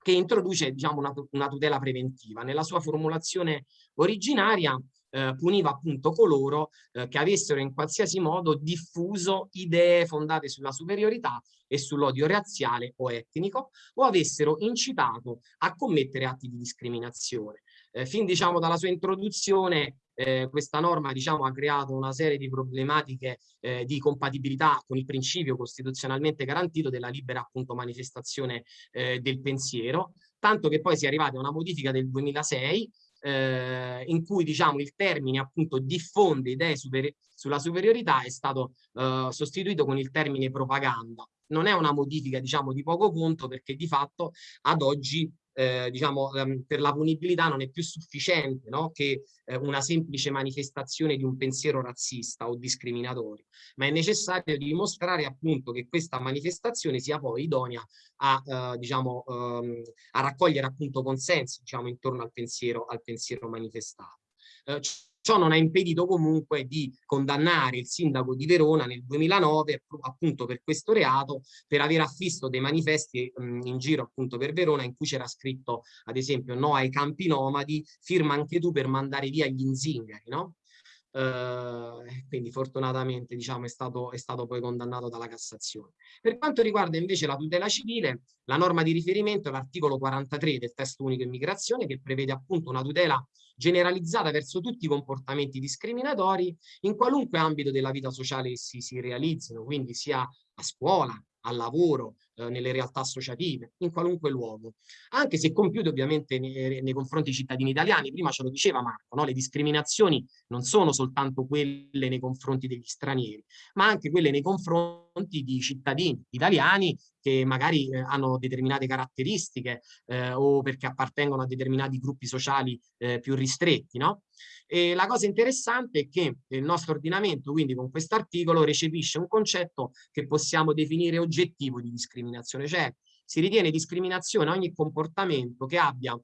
che introduce diciamo, una, una, tutela preventiva. Nella sua formulazione originaria eh, puniva appunto coloro eh, che avessero in qualsiasi modo diffuso idee fondate sulla superiorità e sull'odio razziale o etnico o avessero incitato a commettere atti di discriminazione. Eh, fin diciamo dalla sua introduzione eh, questa norma diciamo, ha creato una serie di problematiche eh, di compatibilità con il principio costituzionalmente garantito della libera appunto, manifestazione eh, del pensiero, tanto che poi si è arrivati a una modifica del 2006 eh, in cui diciamo il termine appunto diffonde idee super sulla superiorità è stato eh, sostituito con il termine propaganda. Non è una modifica diciamo di poco conto perché di fatto ad oggi eh, diciamo, ehm, per la punibilità non è più sufficiente no? che eh, una semplice manifestazione di un pensiero razzista o discriminatorio, ma è necessario dimostrare appunto che questa manifestazione sia poi idonea a, eh, diciamo, ehm, a raccogliere appunto consensi diciamo, intorno al pensiero, al pensiero manifestato. Eh, Ciò non ha impedito comunque di condannare il sindaco di Verona nel 2009 appunto per questo reato per aver affisto dei manifesti mh, in giro appunto per Verona in cui c'era scritto ad esempio no ai campi nomadi, firma anche tu per mandare via gli inzingari, no? Uh, quindi fortunatamente diciamo, è, stato, è stato poi condannato dalla Cassazione. Per quanto riguarda invece la tutela civile, la norma di riferimento è l'articolo 43 del testo unico immigrazione che prevede appunto una tutela generalizzata verso tutti i comportamenti discriminatori in qualunque ambito della vita sociale essi si realizzino, quindi sia a scuola, al lavoro, eh, nelle realtà associative, in qualunque luogo, anche se compiute ovviamente nei, nei, confronti dei cittadini italiani. Prima ce lo diceva Marco, no? le discriminazioni non sono soltanto quelle nei confronti degli stranieri, ma anche quelle nei confronti di cittadini italiani che magari eh, hanno determinate caratteristiche eh, o perché appartengono a determinati gruppi sociali eh, più ristretti. No? E la cosa interessante è che il nostro ordinamento, quindi con questo articolo, recepisce un concetto che possiamo definire oggettivo di discriminazione, cioè si ritiene discriminazione ogni comportamento che abbia uh,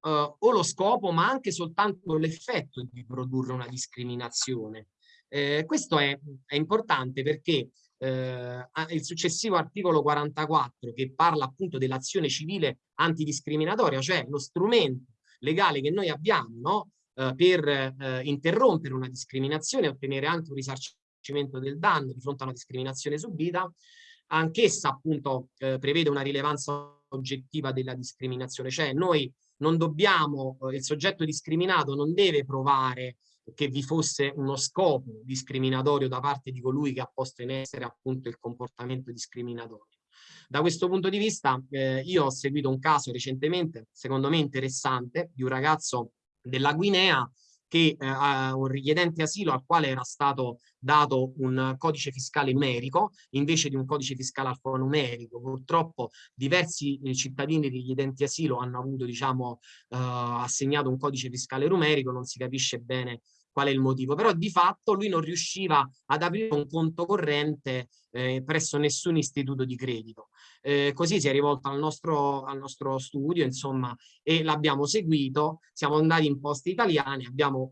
o lo scopo ma anche soltanto l'effetto di produrre una discriminazione. Eh, questo è, è, importante perché eh, il successivo articolo 44 che parla appunto dell'azione civile antidiscriminatoria, cioè lo strumento legale che noi abbiamo no? eh, per eh, interrompere una discriminazione e ottenere anche un risarcimento del danno di fronte a una discriminazione subita, anch'essa appunto eh, prevede una rilevanza oggettiva della discriminazione, cioè noi non dobbiamo, eh, il soggetto discriminato non deve provare che vi fosse uno scopo discriminatorio da parte di colui che ha posto in essere appunto il comportamento discriminatorio. Da questo punto di vista eh, io ho seguito un caso recentemente, secondo me interessante, di un ragazzo della Guinea che eh, un richiedente asilo al quale era stato dato un codice fiscale numerico invece di un codice fiscale alfanumerico. Purtroppo diversi eh, cittadini richiedenti asilo hanno avuto diciamo, eh, assegnato un codice fiscale numerico, non si capisce bene qual è il motivo, però di fatto lui non riusciva ad aprire un conto corrente eh, presso nessun istituto di credito. Eh, così si è rivolto al nostro, al nostro studio, insomma, e l'abbiamo seguito, siamo andati in poste italiane, abbiamo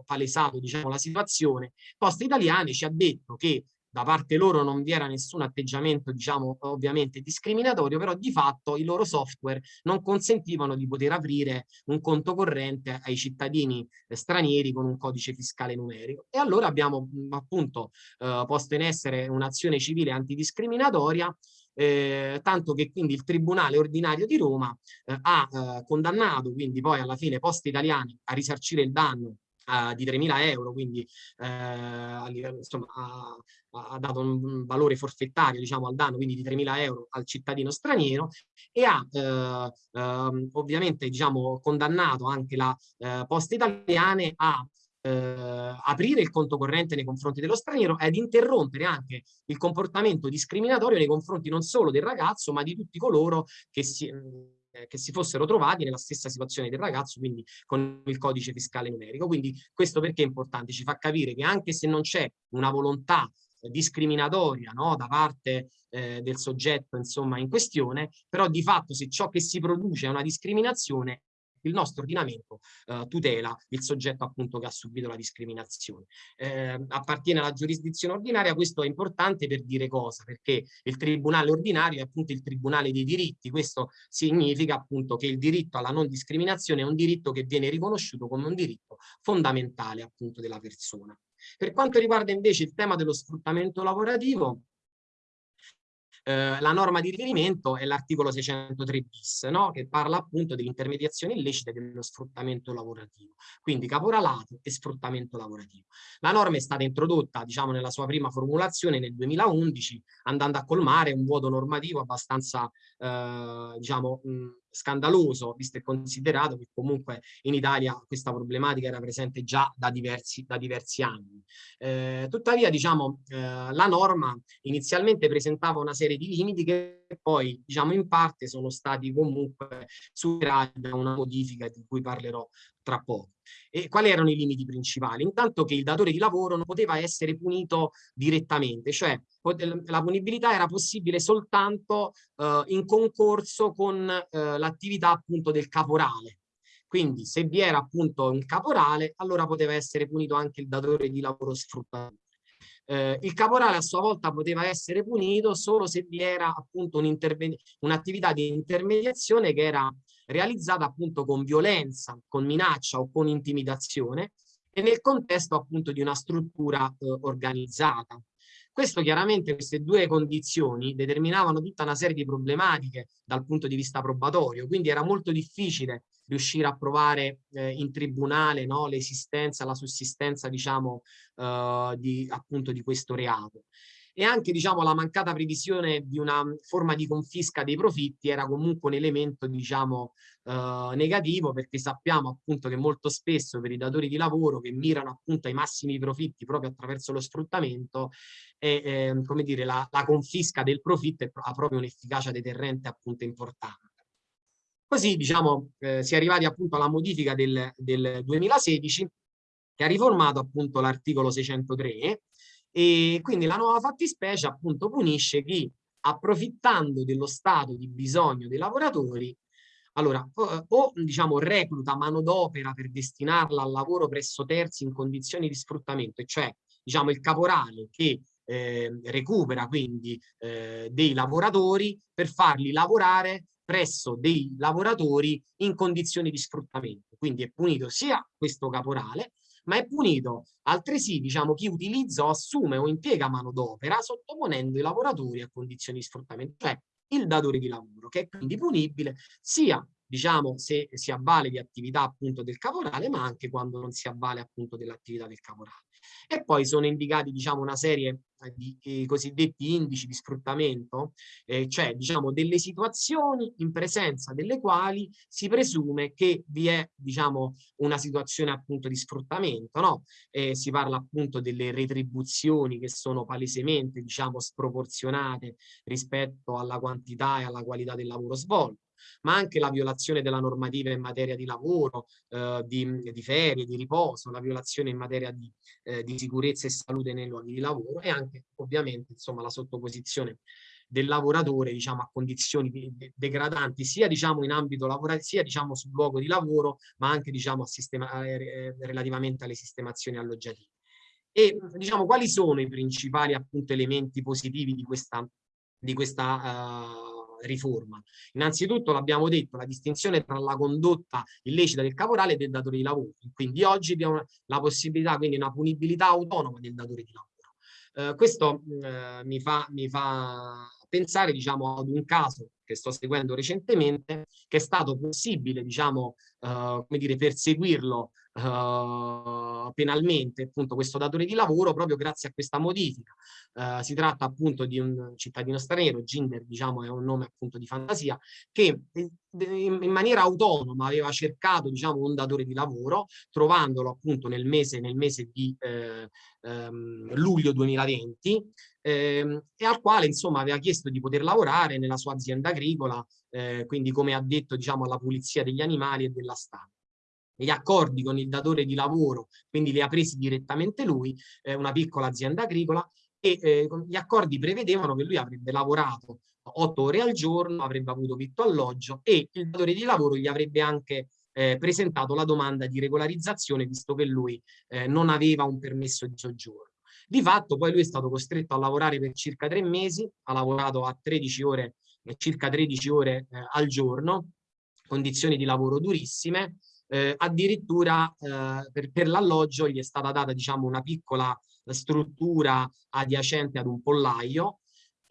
eh, palesato diciamo, la situazione, poste italiane ci ha detto che da parte loro non vi era nessun atteggiamento, diciamo, ovviamente discriminatorio, però di fatto i loro software non consentivano di poter aprire un conto corrente ai cittadini eh, stranieri con un codice fiscale numerico. E allora abbiamo appunto eh, posto in essere un'azione civile antidiscriminatoria eh, tanto che quindi il Tribunale Ordinario di Roma eh, ha eh, condannato quindi poi alla fine Poste Italiane a risarcire il danno di 3.000 euro, quindi uh, insomma, ha, ha, dato un valore forfettario diciamo, al danno, quindi di 3.000 euro al cittadino straniero e ha uh, ovviamente diciamo, condannato anche la Poste Italiane a eh, aprire il conto corrente nei confronti dello straniero ed interrompere anche il comportamento discriminatorio nei confronti non solo del ragazzo ma di tutti coloro che si, eh, che si fossero trovati nella stessa situazione del ragazzo, quindi con il codice fiscale numerico. Quindi questo perché è importante? Ci fa capire che anche se non c'è una volontà discriminatoria no? da parte eh, del soggetto insomma in questione, però di fatto se ciò che si produce è una discriminazione il nostro ordinamento eh, tutela il soggetto appunto che ha subito la discriminazione. Eh, appartiene alla giurisdizione ordinaria, questo è importante per dire cosa? Perché il tribunale ordinario è appunto il tribunale dei diritti, questo significa appunto che il diritto alla non discriminazione è un diritto che viene riconosciuto come un diritto fondamentale appunto della persona. Per quanto riguarda invece il tema dello sfruttamento lavorativo, eh, la norma di riferimento è l'articolo 603 bis, no? che parla appunto dell'intermediazione illecita e dello sfruttamento lavorativo, quindi caporalato e sfruttamento lavorativo. La norma è stata introdotta, diciamo, nella sua prima formulazione nel 2011, andando a colmare un vuoto normativo abbastanza, eh, diciamo, mh, scandaloso, visto e considerato che comunque in Italia questa problematica era presente già da diversi, da diversi anni. Eh, tuttavia, diciamo, eh, la norma inizialmente presentava una serie di limiti che poi, diciamo, in parte sono stati comunque superati da una modifica di cui parlerò tra poco. E quali erano i limiti principali? Intanto che il datore di lavoro non poteva essere punito direttamente, cioè la punibilità era possibile soltanto eh, in concorso con eh, l'attività appunto del caporale. Quindi se vi era appunto un caporale, allora poteva essere punito anche il datore di lavoro sfruttatore. Eh, il caporale a sua volta poteva essere punito solo se vi era appunto un'attività un di intermediazione che era realizzata appunto con violenza, con minaccia o con intimidazione e nel contesto appunto di una struttura eh, organizzata. Questo chiaramente, queste due condizioni determinavano tutta una serie di problematiche dal punto di vista probatorio, quindi era molto difficile riuscire a provare eh, in tribunale no, l'esistenza, la sussistenza diciamo eh, di, appunto di questo reato e anche diciamo, la mancata previsione di una forma di confisca dei profitti era comunque un elemento diciamo, eh, negativo perché sappiamo appunto che molto spesso per i datori di lavoro che mirano appunto ai massimi profitti proprio attraverso lo sfruttamento e, eh, come dire, la, la confisca del profitto ha proprio un'efficacia deterrente appunto importante. Così diciamo eh, si è arrivati appunto alla modifica del, del 2016 che ha riformato appunto l'articolo 603 e quindi la nuova fattispecie appunto punisce chi approfittando dello stato di bisogno dei lavoratori allora, o, o diciamo recluta manodopera per destinarla al lavoro presso terzi in condizioni di sfruttamento, cioè diciamo il caporale che eh, recupera quindi eh, dei lavoratori per farli lavorare presso dei lavoratori in condizioni di sfruttamento. Quindi è punito sia questo caporale ma è punito. Altresì diciamo, chi utilizza o assume o impiega manodopera sottoponendo i lavoratori a condizioni di sfruttamento, cioè il datore di lavoro, che è quindi punibile sia diciamo, se si avvale di attività appunto del caporale, ma anche quando non si avvale appunto dell'attività del caporale. E poi sono indicati diciamo, una serie eh, di eh, cosiddetti indici di sfruttamento, eh, cioè diciamo, delle situazioni in presenza delle quali si presume che vi è diciamo, una situazione appunto di sfruttamento. No? Eh, si parla appunto delle retribuzioni che sono palesemente diciamo, sproporzionate rispetto alla quantità e alla qualità del lavoro svolto ma anche la violazione della normativa in materia di lavoro, eh, di, di, ferie, di riposo, la violazione in materia di, eh, di sicurezza e salute nei luoghi di lavoro e anche ovviamente insomma, la sottoposizione del lavoratore diciamo, a condizioni degradanti sia diciamo, in ambito lavorativo sia diciamo, sul luogo di lavoro ma anche diciamo, sistema, eh, relativamente alle sistemazioni alloggiative. E diciamo quali sono i principali appunto elementi positivi di questa, di questa uh, riforma. Innanzitutto l'abbiamo detto, la distinzione tra la condotta illecita del caporale e del datore di lavoro. Quindi oggi abbiamo la possibilità, quindi una punibilità autonoma del datore di lavoro. Eh, questo eh, mi, fa, mi fa pensare diciamo, ad un caso che sto seguendo recentemente, che è stato possibile diciamo, uh, come dire, perseguirlo uh, penalmente appunto questo datore di lavoro proprio grazie a questa modifica. Uh, si tratta appunto di un cittadino straniero, Ginder diciamo è un nome appunto di fantasia, che in, in maniera autonoma aveva cercato diciamo un datore di lavoro, trovandolo appunto nel mese, nel mese di eh, ehm, luglio 2020 ehm, e al quale insomma aveva chiesto di poter lavorare nella sua azienda agricola, eh, quindi come ha detto diciamo alla pulizia degli animali e della stampa gli accordi con il datore di lavoro, quindi li ha presi direttamente lui, eh, una piccola azienda agricola, e eh, gli accordi prevedevano che lui avrebbe lavorato otto ore al giorno, avrebbe avuto vitto alloggio e il datore di lavoro gli avrebbe anche eh, presentato la domanda di regolarizzazione visto che lui eh, non aveva un permesso di soggiorno. Di fatto poi lui è stato costretto a lavorare per circa tre mesi, ha lavorato a 13 ore, eh, circa 13 ore eh, al giorno, condizioni di lavoro durissime, eh, addirittura eh, per, per l'alloggio gli è stata data diciamo una piccola struttura adiacente ad un pollaio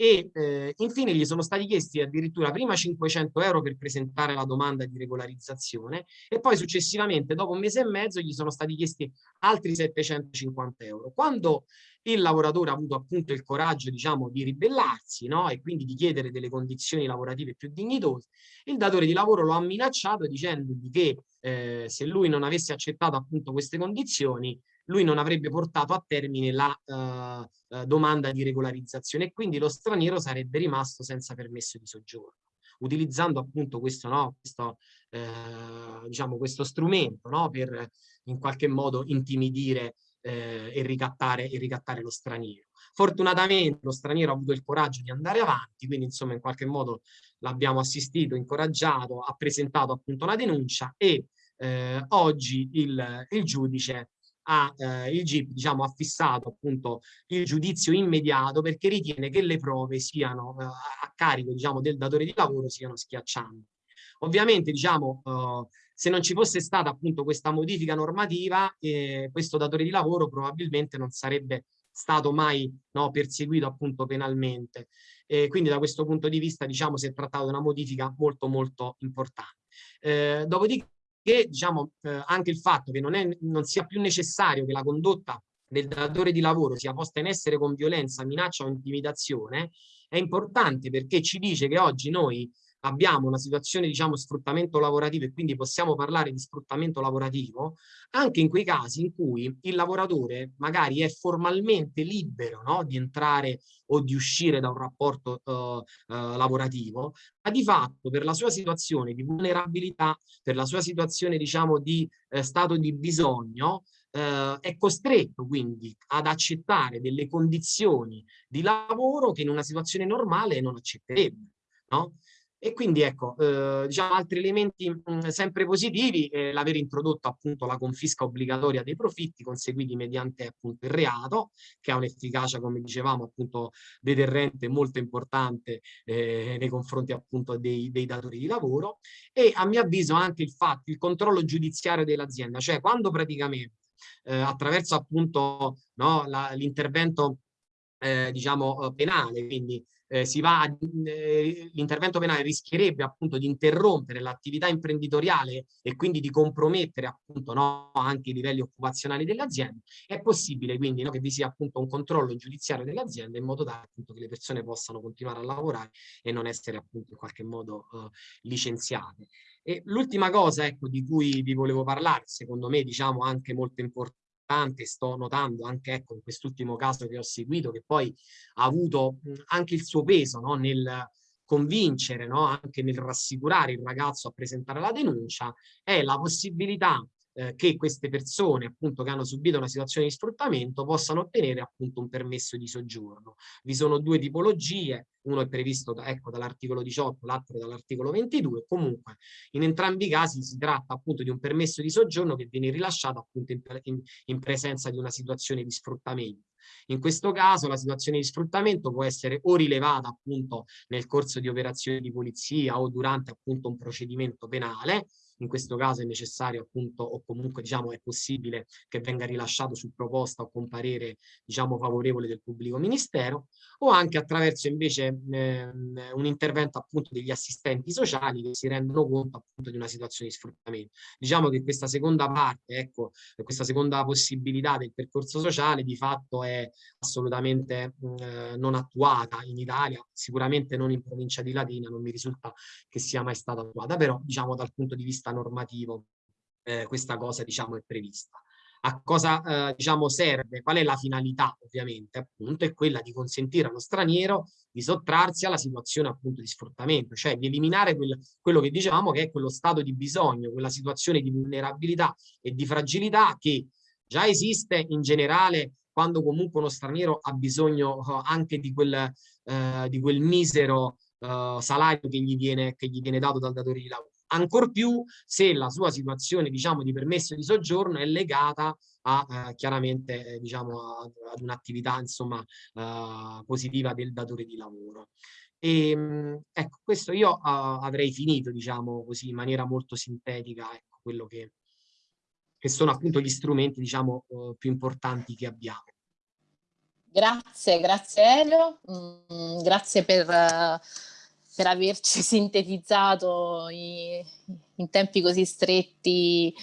e eh, infine gli sono stati chiesti addirittura prima 500 euro per presentare la domanda di regolarizzazione e poi successivamente dopo un mese e mezzo gli sono stati chiesti altri 750 euro. Quando il lavoratore ha avuto appunto il coraggio diciamo di ribellarsi no? e quindi di chiedere delle condizioni lavorative più dignitose, il datore di lavoro lo ha minacciato dicendogli che eh, se lui non avesse accettato appunto queste condizioni lui non avrebbe portato a termine la uh, uh, domanda di regolarizzazione e quindi lo straniero sarebbe rimasto senza permesso di soggiorno utilizzando appunto questo, no, questo, eh, diciamo, questo strumento no, per in qualche modo intimidire eh, e, ricattare, e ricattare lo straniero. Fortunatamente lo straniero ha avuto il coraggio di andare avanti, quindi insomma in qualche modo l'abbiamo assistito, incoraggiato, ha presentato appunto la denuncia e eh, oggi il, il giudice ha, eh, il GIP diciamo, ha fissato appunto il giudizio immediato perché ritiene che le prove siano eh, a carico diciamo, del datore di lavoro siano schiaccianti. Ovviamente diciamo, eh, se non ci fosse stata appunto questa modifica normativa, eh, questo datore di lavoro probabilmente non sarebbe stato mai no, perseguito appunto penalmente. E quindi da questo punto di vista diciamo si è trattato di una modifica molto molto importante. Eh, dopodiché diciamo, eh, anche il fatto che non, è, non sia più necessario che la condotta del datore di lavoro sia posta in essere con violenza, minaccia o intimidazione è importante perché ci dice che oggi noi abbiamo una situazione diciamo sfruttamento lavorativo e quindi possiamo parlare di sfruttamento lavorativo anche in quei casi in cui il lavoratore magari è formalmente libero no, di entrare o di uscire da un rapporto uh, uh, lavorativo ma di fatto per la sua situazione di vulnerabilità per la sua situazione diciamo di eh, stato di bisogno Uh, è costretto quindi ad accettare delle condizioni di lavoro che in una situazione normale non accetterebbe. No? E quindi ecco, eh, diciamo altri elementi mh, mm, sempre positivi, eh, l'aver introdotto appunto la confisca obbligatoria dei profitti conseguiti mediante appunto il reato, che ha un'efficacia, come dicevamo, appunto deterrente molto importante eh, nei confronti appunto dei, dei, datori di lavoro, e a mio avviso anche il fatto, il controllo giudiziario dell'azienda, cioè quando praticamente eh, attraverso appunto no, l'intervento eh, diciamo penale, quindi eh, si va eh, l'intervento penale rischierebbe appunto di interrompere l'attività imprenditoriale e quindi di compromettere appunto no, anche i livelli occupazionali delle aziende, è possibile quindi no, che vi sia appunto un controllo giudiziario delle aziende in modo tale appunto che le persone possano continuare a lavorare e non essere appunto in qualche modo uh, licenziate. L'ultima cosa ecco, di cui vi volevo parlare, secondo me diciamo anche molto importante, importante, sto notando anche ecco, in quest'ultimo caso che ho seguito, che poi ha avuto anche il suo peso no, nel convincere, no, anche nel rassicurare il ragazzo a presentare la denuncia, è la possibilità eh, che queste persone appunto che hanno subito una situazione di sfruttamento possano ottenere appunto un permesso di soggiorno. Vi sono due tipologie, uno è previsto da, ecco, dall'articolo 18, l'altro dall'articolo 22, comunque in entrambi i casi si tratta appunto di un permesso di soggiorno che viene rilasciato appunto in, in, in presenza di una situazione di sfruttamento. In questo caso la situazione di sfruttamento può essere o rilevata appunto nel corso di operazioni di polizia o durante appunto un procedimento penale in questo caso è necessario appunto o comunque diciamo è possibile che venga rilasciato su proposta o con parere diciamo favorevole del pubblico ministero o anche attraverso invece eh, un intervento appunto degli assistenti sociali che si rendono conto appunto di una situazione di sfruttamento. Diciamo che questa seconda parte, ecco, questa seconda possibilità del percorso sociale di fatto è assolutamente eh, non attuata in Italia, sicuramente non in provincia di Latina, non mi risulta che sia mai stata attuata, però diciamo dal punto di vista normativo eh, questa cosa diciamo è prevista. A cosa eh, diciamo serve? Qual è la finalità ovviamente? Appunto è quella di consentire allo straniero di sottrarsi alla situazione appunto di sfruttamento, cioè di eliminare quel, quello che dicevamo che è quello stato di bisogno, quella situazione di vulnerabilità e di fragilità che già esiste in generale quando comunque uno straniero ha bisogno uh, anche di quel, uh, di quel misero uh, salario che gli, viene, che gli viene dato dal datore di lavoro. Ancor più se la sua situazione diciamo, di permesso di soggiorno è legata a chiaramente eh, diciamo, ad un'attività insomma positiva del datore di lavoro. E, ehm, ecco, questo io avrei finito, diciamo così, in maniera molto sintetica, ecco, quello che, che sono appunto gli strumenti diciamo uh, più importanti che abbiamo. Grazie, grazie Elio, mm, grazie per, uh, per, averci (laughs) sintetizzato in tempi così stretti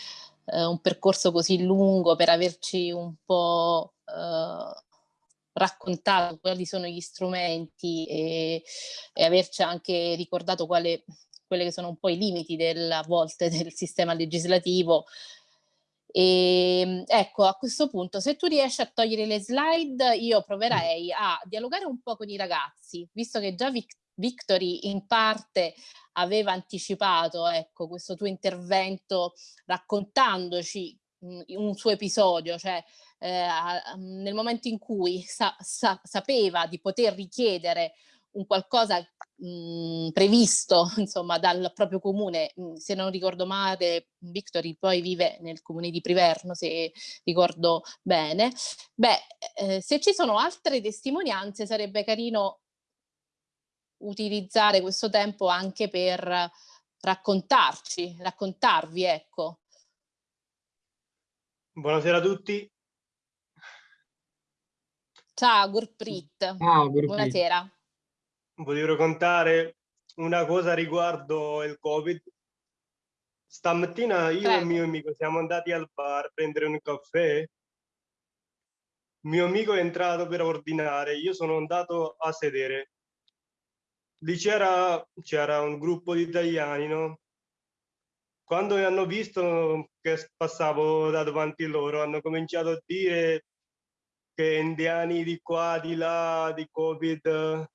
uh, un percorso così lungo, per averci un po' raccontato quali sono gli strumenti e, e averci anche ricordato quale, quelli che sono un po' i limiti del, a volte (laughs) del sistema legislativo. E, ehm, ecco, a questo punto, se tu riesci a togliere le slide, io proverei a dialogare un po' con i ragazzi, visto che già Vic Victory in parte aveva anticipato ecco, questo tuo intervento raccontandoci mh, un suo episodio, cioè eh, nel momento in cui sa sa sapeva di poter richiedere un qualcosa mh, previsto (laughs) insomma dal proprio comune, mh, se non ricordo male Victory poi vive nel comune di Priverno se ricordo bene, beh eh, se ci sono altre testimonianze sarebbe carino utilizzare questo tempo anche per raccontarci, raccontarvi ecco. Buonasera a tutti. Ciao Gurprit, Ciao, Gurprit. buonasera volevo raccontare una cosa riguardo il Covid. Stamattina io Prego. e il mio amico siamo andati al bar a prendere un caffè. Mio amico è entrato per ordinare, io sono andato a sedere. Lì c'era un gruppo di italiani, no? Quando hanno visto che passavo da davanti loro, hanno cominciato a dire che indiani di qua, di là, di Covid,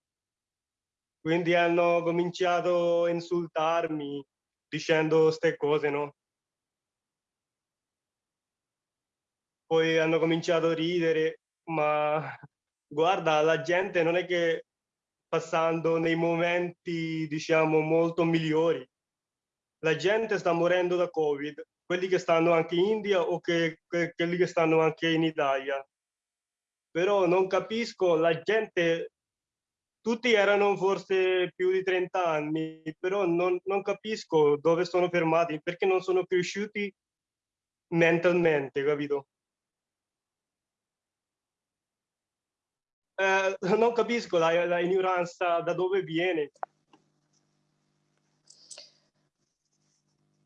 quindi hanno cominciato a insultarmi dicendo queste cose, no? Poi hanno cominciato a ridere, ma guarda, la gente non è che passando nei momenti, diciamo, molto migliori. La gente sta morendo da Covid, quelli che stanno anche in India o che, che, quelli che stanno anche in Italia. Però non capisco, la gente tutti erano forse più di 30 anni, però non, non capisco dove sono fermati, perché non sono cresciuti mentalmente, capito? Eh, non capisco la, la ignoranza da dove viene.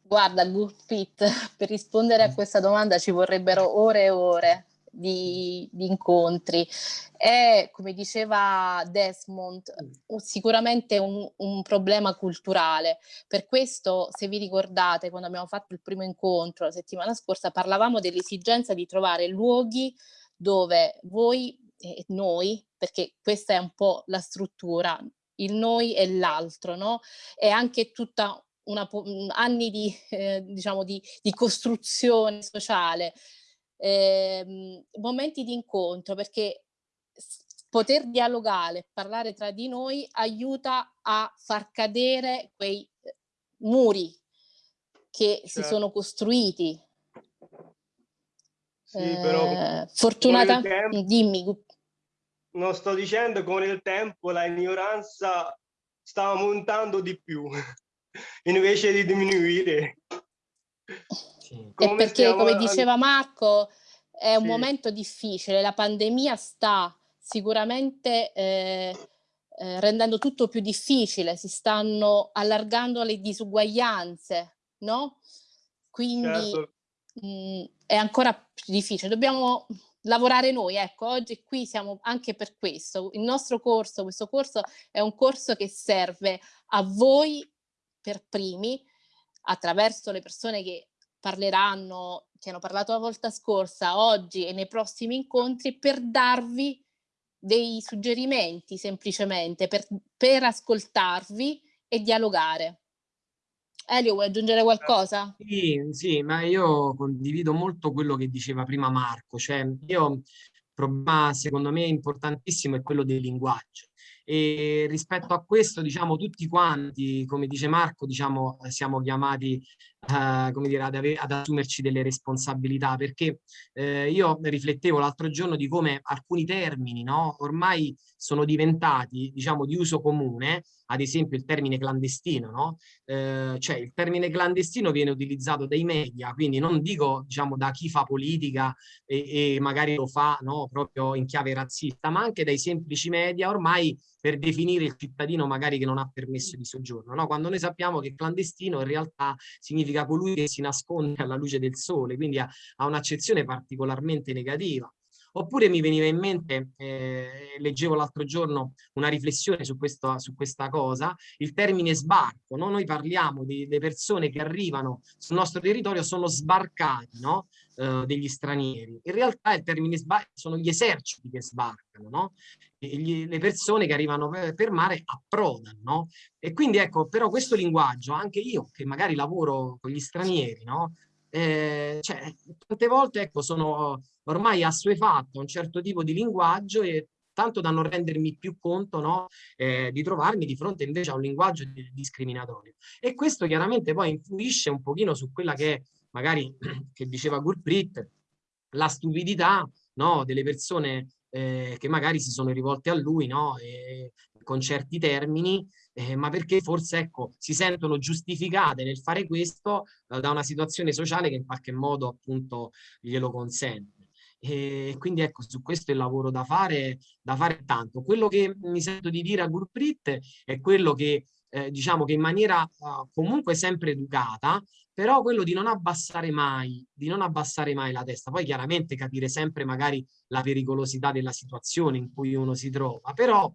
Guarda, Gurpit, per rispondere a questa domanda ci vorrebbero ore e ore di, di, incontri. È, come diceva Desmond, sicuramente un, un, problema culturale. Per questo, se vi ricordate, quando abbiamo fatto il primo incontro la settimana scorsa, parlavamo dell'esigenza di trovare luoghi dove voi e noi, perché questa è un po' la struttura, il noi e l'altro, no? E anche tutta una, anni di, eh, diciamo di, di costruzione sociale eh, momenti di incontro perché poter dialogare, parlare tra di noi aiuta a far cadere quei eh, muri che certo. si sono costruiti. Sì, eh, però fortunatamente, dimmi. Non sto dicendo che con il tempo la ignoranza sta aumentando di più (laughs) invece di diminuire. Sì. Come perché, come diceva Marco, è un sì. momento difficile, la pandemia sta sicuramente eh, eh, rendendo tutto più difficile, si stanno allargando le disuguaglianze, no? Quindi certo. mh, mm, è ancora più difficile. Dobbiamo lavorare noi, ecco, oggi qui siamo anche per questo. Il nostro corso, questo corso è un corso che serve a voi per primi, attraverso le persone che parleranno, che hanno parlato la volta scorsa, oggi e nei prossimi incontri, per darvi dei suggerimenti semplicemente, per, per ascoltarvi e dialogare. Elio, vuoi aggiungere qualcosa? Sì, sì, ma io condivido molto quello che diceva prima Marco, cioè io, il problema secondo me importantissimo è quello del linguaggio e rispetto a questo diciamo tutti quanti come dice Marco diciamo siamo chiamati uh, come dire, ad, ad, assumerci delle responsabilità perché eh, io riflettevo l'altro giorno di come alcuni termini no, ormai sono diventati diciamo di uso comune ad esempio il termine clandestino, no? eh, cioè il termine clandestino viene utilizzato dai media, quindi non dico diciamo da chi fa politica e, e magari lo fa no, proprio in chiave razzista, ma anche dai semplici media ormai per definire il cittadino magari che non ha permesso di soggiorno, no? quando noi sappiamo che clandestino in realtà significa colui che si nasconde alla luce del sole, quindi ha, ha un'accezione particolarmente negativa. Oppure mi veniva in mente, eh, leggevo l'altro giorno una riflessione su, questo, su, questa cosa, il termine sbarco, no? noi parliamo delle persone che arrivano sul nostro territorio, sono sbarcati no? eh, degli stranieri. In realtà il termine sbarco sono gli eserciti che sbarcano, no? Gli, le persone che arrivano per, mare approdano. No? E quindi ecco, però questo linguaggio, anche io che magari lavoro con gli stranieri, eh, cioè, tante volte ecco, sono ormai assuefatto a un certo tipo di linguaggio e tanto da non rendermi più conto no, eh, di trovarmi di fronte invece a un linguaggio discriminatorio. E questo chiaramente poi influisce un pochino su quella che è, magari, (clears throat) che diceva Gurprit, la stupidità no, delle persone eh, che magari si sono rivolte a lui no, e, con certi termini eh, ma perché forse ecco, si sentono giustificate nel fare questo eh, da una situazione sociale che in qualche modo appunto glielo consente. E quindi ecco, su questo il lavoro da fare, da fare tanto. Quello che mi sento di dire a Gurprit è quello che eh, diciamo che in maniera uh, comunque sempre educata, però quello di non abbassare mai, di non abbassare mai la testa, poi chiaramente capire sempre magari la pericolosità della situazione in cui uno si trova, però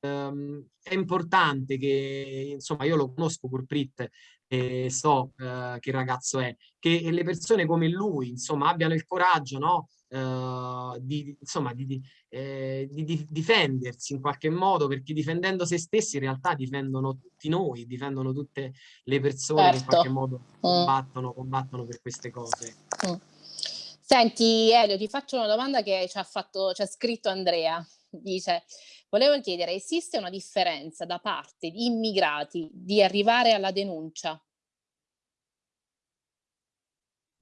ehm, è importante che, insomma, io lo conosco Purprit e so eh, che ragazzo è, che le persone come lui, insomma, abbiano il coraggio, no? Uh, di, insomma, di, di, eh, di, di, difendersi in qualche modo, perché difendendo se stessi in realtà difendono tutti noi, difendono tutte le persone certo. che in certo. qualche modo mm. combattono, combattono per queste cose. Mm. Senti Elio, ti faccio una domanda che ci ha, fatto, ci ha scritto Andrea. Dice, Volevo chiedere, esiste una differenza da parte di immigrati di arrivare alla denuncia?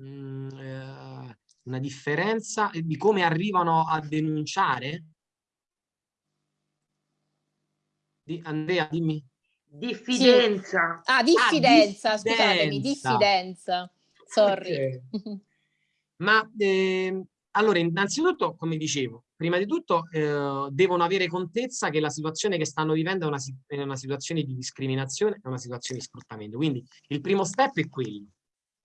Mm, eh, una differenza di come arrivano a denunciare? Di, Andrea, dimmi. Diffidenza. Sì. Ah, diffidenza, ah, scusatemi, diffidenza. Sorry. Okay. (laughs) Ma eh, allora, innanzitutto, come dicevo, prima di tutto eh, devono avere contezza che la situazione che stanno vivendo è una, è una situazione di discriminazione, è una situazione di sfruttamento. Quindi il primo step è quello.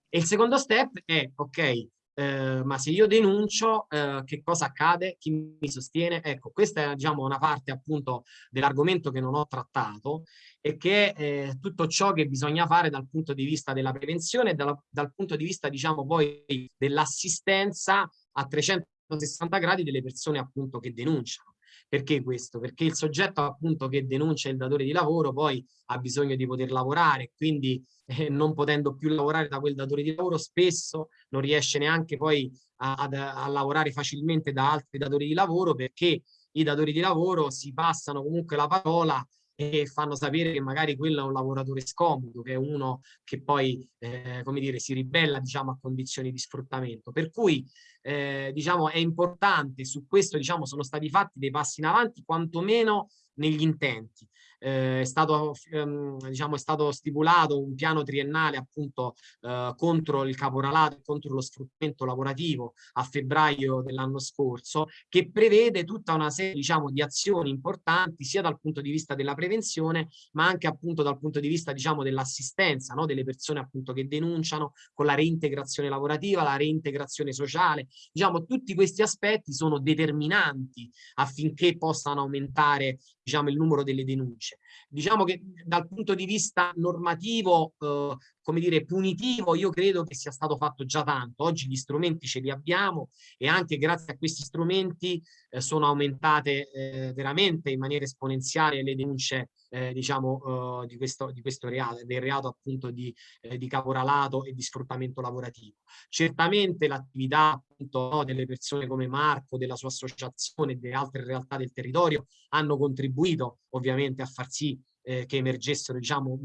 E il secondo step è, ok, eh, ma se io denuncio, eh, che cosa accade? Chi mi sostiene? Ecco, questa è diciamo, una parte appunto dell'argomento che non ho trattato e che è eh, tutto ciò che bisogna fare dal punto di vista della prevenzione e dal, dal punto di vista, diciamo, poi dell'assistenza a 300 360 gradi delle persone appunto che denunciano. Perché questo? Perché il soggetto appunto che denuncia il datore di lavoro poi ha bisogno di poter lavorare, quindi eh, non potendo più lavorare da quel datore di lavoro spesso non riesce neanche poi a, a, a lavorare facilmente da altri datori di lavoro perché i datori di lavoro si passano comunque la parola e fanno sapere che magari quello è un lavoratore scomodo, che è uno che poi, eh, come dire, si ribella, diciamo, a condizioni di sfruttamento. Per cui, eh, diciamo, è importante, su questo, diciamo, sono stati fatti dei passi in avanti, quantomeno negli intenti. Eh, è, stato, ehm, diciamo, è stato stipulato un piano triennale appunto eh, contro il caporalato, contro lo sfruttamento lavorativo a febbraio dell'anno scorso, che prevede tutta una serie diciamo, di azioni importanti sia dal punto di vista della prevenzione, ma anche appunto dal punto di vista diciamo, dell'assistenza no? delle persone appunto che denunciano con la reintegrazione lavorativa, la reintegrazione sociale. Diciamo, tutti questi aspetti sono determinanti affinché possano aumentare diciamo, il numero delle denunce. Diciamo che dal punto di vista normativo, eh, come dire, punitivo, io credo che sia stato fatto già tanto. Oggi gli strumenti ce li abbiamo e anche grazie a questi strumenti eh, sono aumentate eh, veramente in maniera esponenziale le denunce eh, diciamo, uh, di, questo, di questo reato, del reato appunto di, eh, di caporalato e di sfruttamento lavorativo. Certamente l'attività appunto no, delle persone come Marco, della sua associazione e delle altre realtà del territorio hanno contribuito ovviamente a far sì eh, che emergessero diciamo,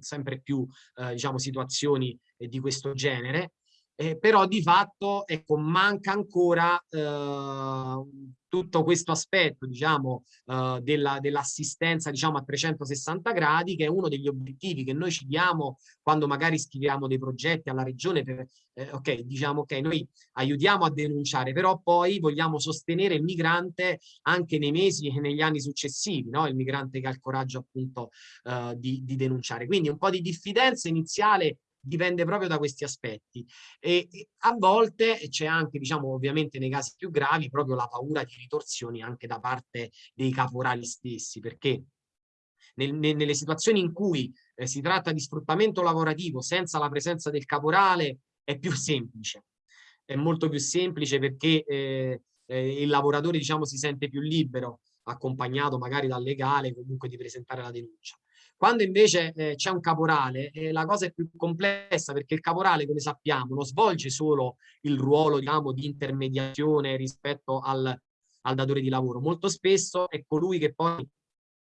sempre più eh, diciamo, situazioni eh, di questo genere eh, però di fatto ecco, manca ancora eh, tutto questo aspetto diciamo, eh, dell'assistenza dell diciamo, a 360 gradi che è uno degli obiettivi che noi ci diamo quando magari scriviamo dei progetti alla regione per, eh, ok, diciamo ok, noi aiutiamo a denunciare, però poi vogliamo sostenere il migrante anche nei mesi e negli anni successivi, no? il migrante che ha il coraggio appunto eh, di, di denunciare. Quindi un po' di diffidenza iniziale dipende proprio da questi aspetti. E, a volte c'è anche diciamo ovviamente nei casi più gravi proprio la paura di ritorsioni anche da parte dei caporali stessi perché nel, nel, nelle situazioni in cui eh, si tratta di sfruttamento lavorativo senza la presenza del caporale è più semplice. È molto più semplice perché eh, eh, il lavoratore diciamo si sente più libero accompagnato magari dal legale comunque di presentare la denuncia quando invece eh, c'è un caporale, eh, la cosa è più complessa perché il caporale, come sappiamo, non svolge solo il ruolo diciamo, di intermediazione rispetto al, al datore di lavoro. Molto spesso è colui che poi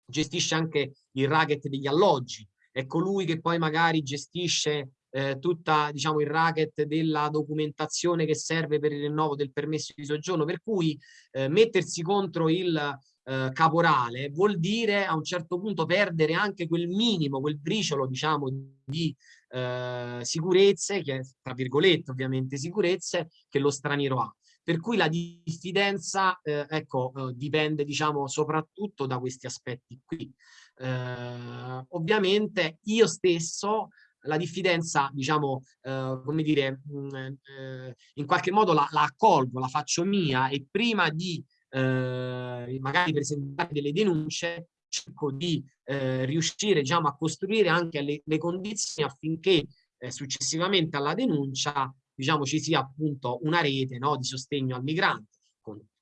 gestisce anche il racket degli alloggi, è colui che poi magari gestisce eh, tutta diciamo il racket della documentazione che serve per il rinnovo del permesso di soggiorno per cui eh, mettersi contro il eh, caporale vuol dire a un certo punto perdere anche quel minimo, quel briciolo diciamo di eh, sicurezze, che, tra virgolette ovviamente sicurezze, che lo straniero ha. Per cui la diffidenza eh, ecco, eh, dipende diciamo soprattutto da questi aspetti qui. Eh, ovviamente io stesso la diffidenza, diciamo, eh, come dire, mh, mm, eh, in qualche modo la, la, accolgo, la faccio mia e prima di eh, magari presentare delle denunce, cerco di eh, riuscire diciamo, a costruire anche le, le condizioni affinché eh, successivamente alla denuncia diciamo, ci sia appunto una rete no, di sostegno al migrante,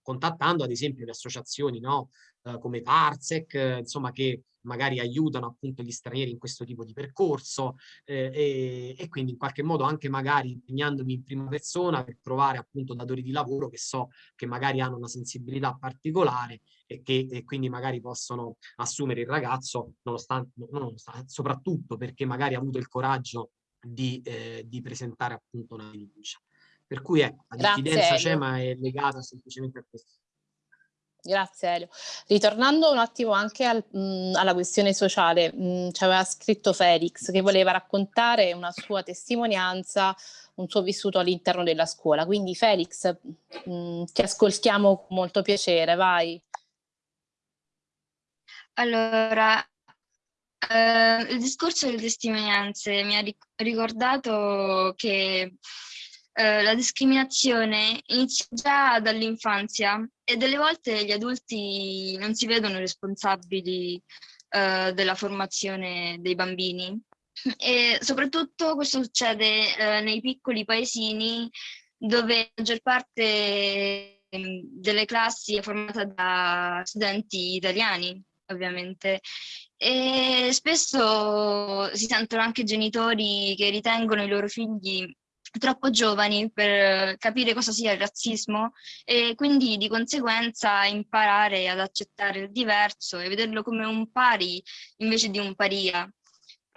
contattando ad esempio le associazioni no, eh, come Parsec, eh, insomma che magari aiutano appunto gli stranieri in questo tipo di percorso eh, e, e, quindi in qualche modo anche magari impegnandomi in prima persona per trovare appunto datori di lavoro che so che magari hanno una sensibilità particolare e che e quindi magari possono assumere il ragazzo nonostante, nonostante, soprattutto perché magari ha avuto il coraggio di, eh, di presentare appunto una denuncia. Per cui ecco, la diffidenza c'è ma è legata semplicemente a questo. Grazie Elio. Ritornando un attimo anche al, mh, alla questione sociale, mh, ci aveva scritto Felix che voleva raccontare una sua testimonianza, un suo vissuto all'interno della scuola. Quindi Felix, mh, ti ascoltiamo con molto piacere, vai. Allora, eh, il discorso delle testimonianze mi ha ricordato che eh, la discriminazione inizia già dall'infanzia e delle volte gli adulti non si vedono responsabili eh, della formazione dei bambini. E soprattutto questo succede eh, nei piccoli paesini dove la maggior parte ehm, delle classi è formata da studenti italiani, ovviamente. E spesso si sentono anche genitori che ritengono i loro figli troppo giovani per capire cosa sia il razzismo e quindi di conseguenza imparare ad accettare il diverso e vederlo come un pari invece di un paria.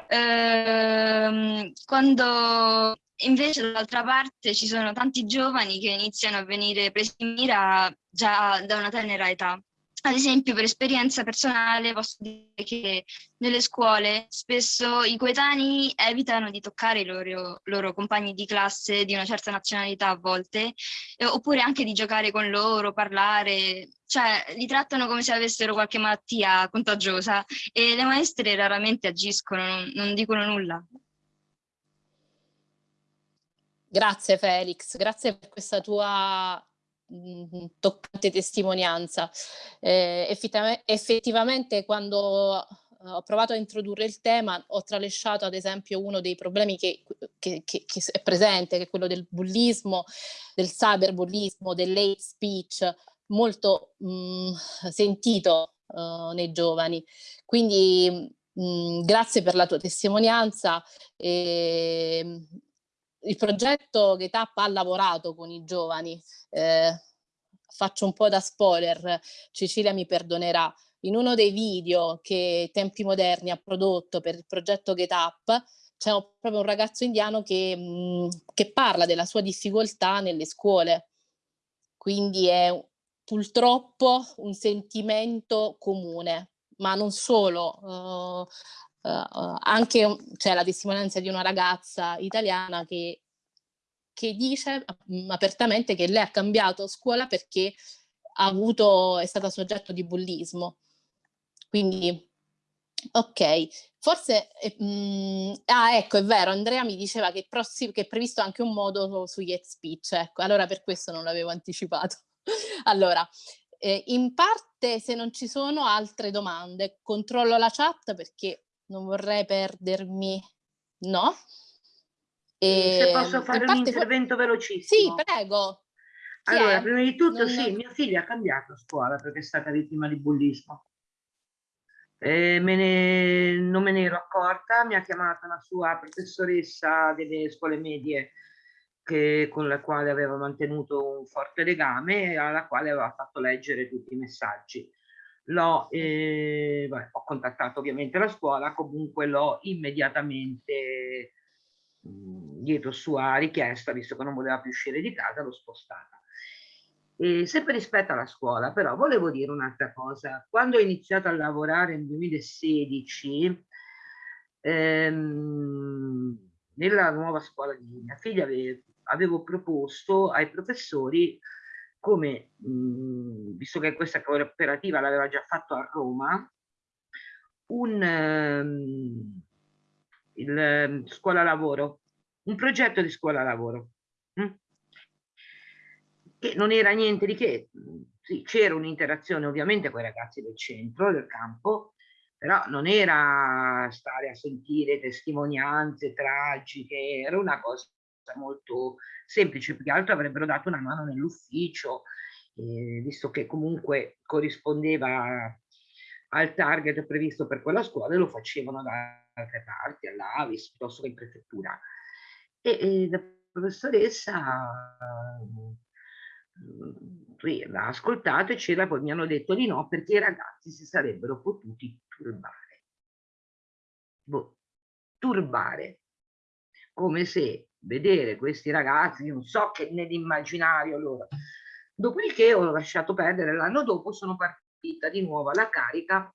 Ehm, quando invece dall'altra parte ci sono tanti giovani che iniziano a venire presi in mira già da una tenera età ad esempio, per esperienza personale posso dire che nelle scuole spesso i coetanei evitano di toccare i loro, loro compagni di classe di una certa nazionalità a volte, eh, oppure anche di giocare con loro, parlare, cioè li trattano come se avessero qualche malattia contagiosa e le maestre raramente agiscono, non, non dicono nulla. Grazie Felix, grazie per questa tua toccante testimonianza. Eh, effettivamente quando ho provato a introdurre il tema ho tralasciato ad esempio uno dei problemi che, che, che, che è presente, che è quello del bullismo, del cyberbullismo, dell'hate speech, molto mh, mhmm, sentito uh, nei giovani. Quindi mh, mhmm, grazie per la tua testimonianza. E, il progetto che TAP ha lavorato con i giovani, eh, faccio un po' da spoiler, Cecilia mi perdonerà, in uno dei video che Tempi Moderni ha prodotto per il progetto Get Up c'è proprio un ragazzo indiano che, mh, che, parla della sua difficoltà nelle scuole. Quindi è purtroppo un sentimento comune, ma non solo. Uh, uh, anche c'è la testimonianza di una ragazza italiana che, che dice mh, apertamente che lei ha cambiato scuola perché ha avuto, è stata soggetto di bullismo. Quindi, ok, forse, eh, mh, ah ecco, è vero, Andrea mi diceva che, prossi, che è previsto anche un modo su hate speech, ecco, allora per questo non l'avevo anticipato. (laughs) allora, eh, in parte se non ci sono altre domande, controllo la chat perché non vorrei perdermi, no? E, Se posso fare un intervento velocissimo. Sì, prego. Chi allora, è? prima di tutto, non... sì, mia figlia ha cambiato scuola perché è stata vittima di bullismo. Me ne, non me ne ero accorta, mi ha chiamata la sua professoressa delle scuole medie che, con la quale aveva mantenuto un forte legame e alla quale aveva fatto leggere tutti i messaggi l'ho, eh, ho contattato ovviamente la scuola, comunque l'ho immediatamente mh, mhmm, dietro sua richiesta, visto che non voleva più uscire di casa, l'ho spostata. E sempre rispetto alla scuola, però volevo dire un'altra cosa. Quando ho iniziato a lavorare nel 2016, ehm, nella nuova scuola di mia figlia avevo, avevo proposto ai professori come, mh, mhmm, visto che questa cooperativa l'aveva già fatto a Roma, un um, il, ehm, scuola lavoro, un progetto di scuola lavoro, mh? Hm? che non era niente di che, sì, c'era un'interazione ovviamente con i ragazzi del centro, del campo, però non era stare a sentire testimonianze tragiche, era una cosa molto semplice, più che altro avrebbero dato una mano nell'ufficio, eh, visto che comunque corrispondeva al target previsto per quella scuola e lo facevano da altre parti, all'Avis piuttosto che in prefettura. E, e la professoressa eh, l'ha ascoltato e c'era, poi mi hanno detto di no perché i ragazzi si sarebbero potuti turbare. Boh, turbare, come se vedere questi ragazzi, non so che nell'immaginario loro. Dopodiché ho lasciato perdere, l'anno dopo sono partita di nuovo alla carica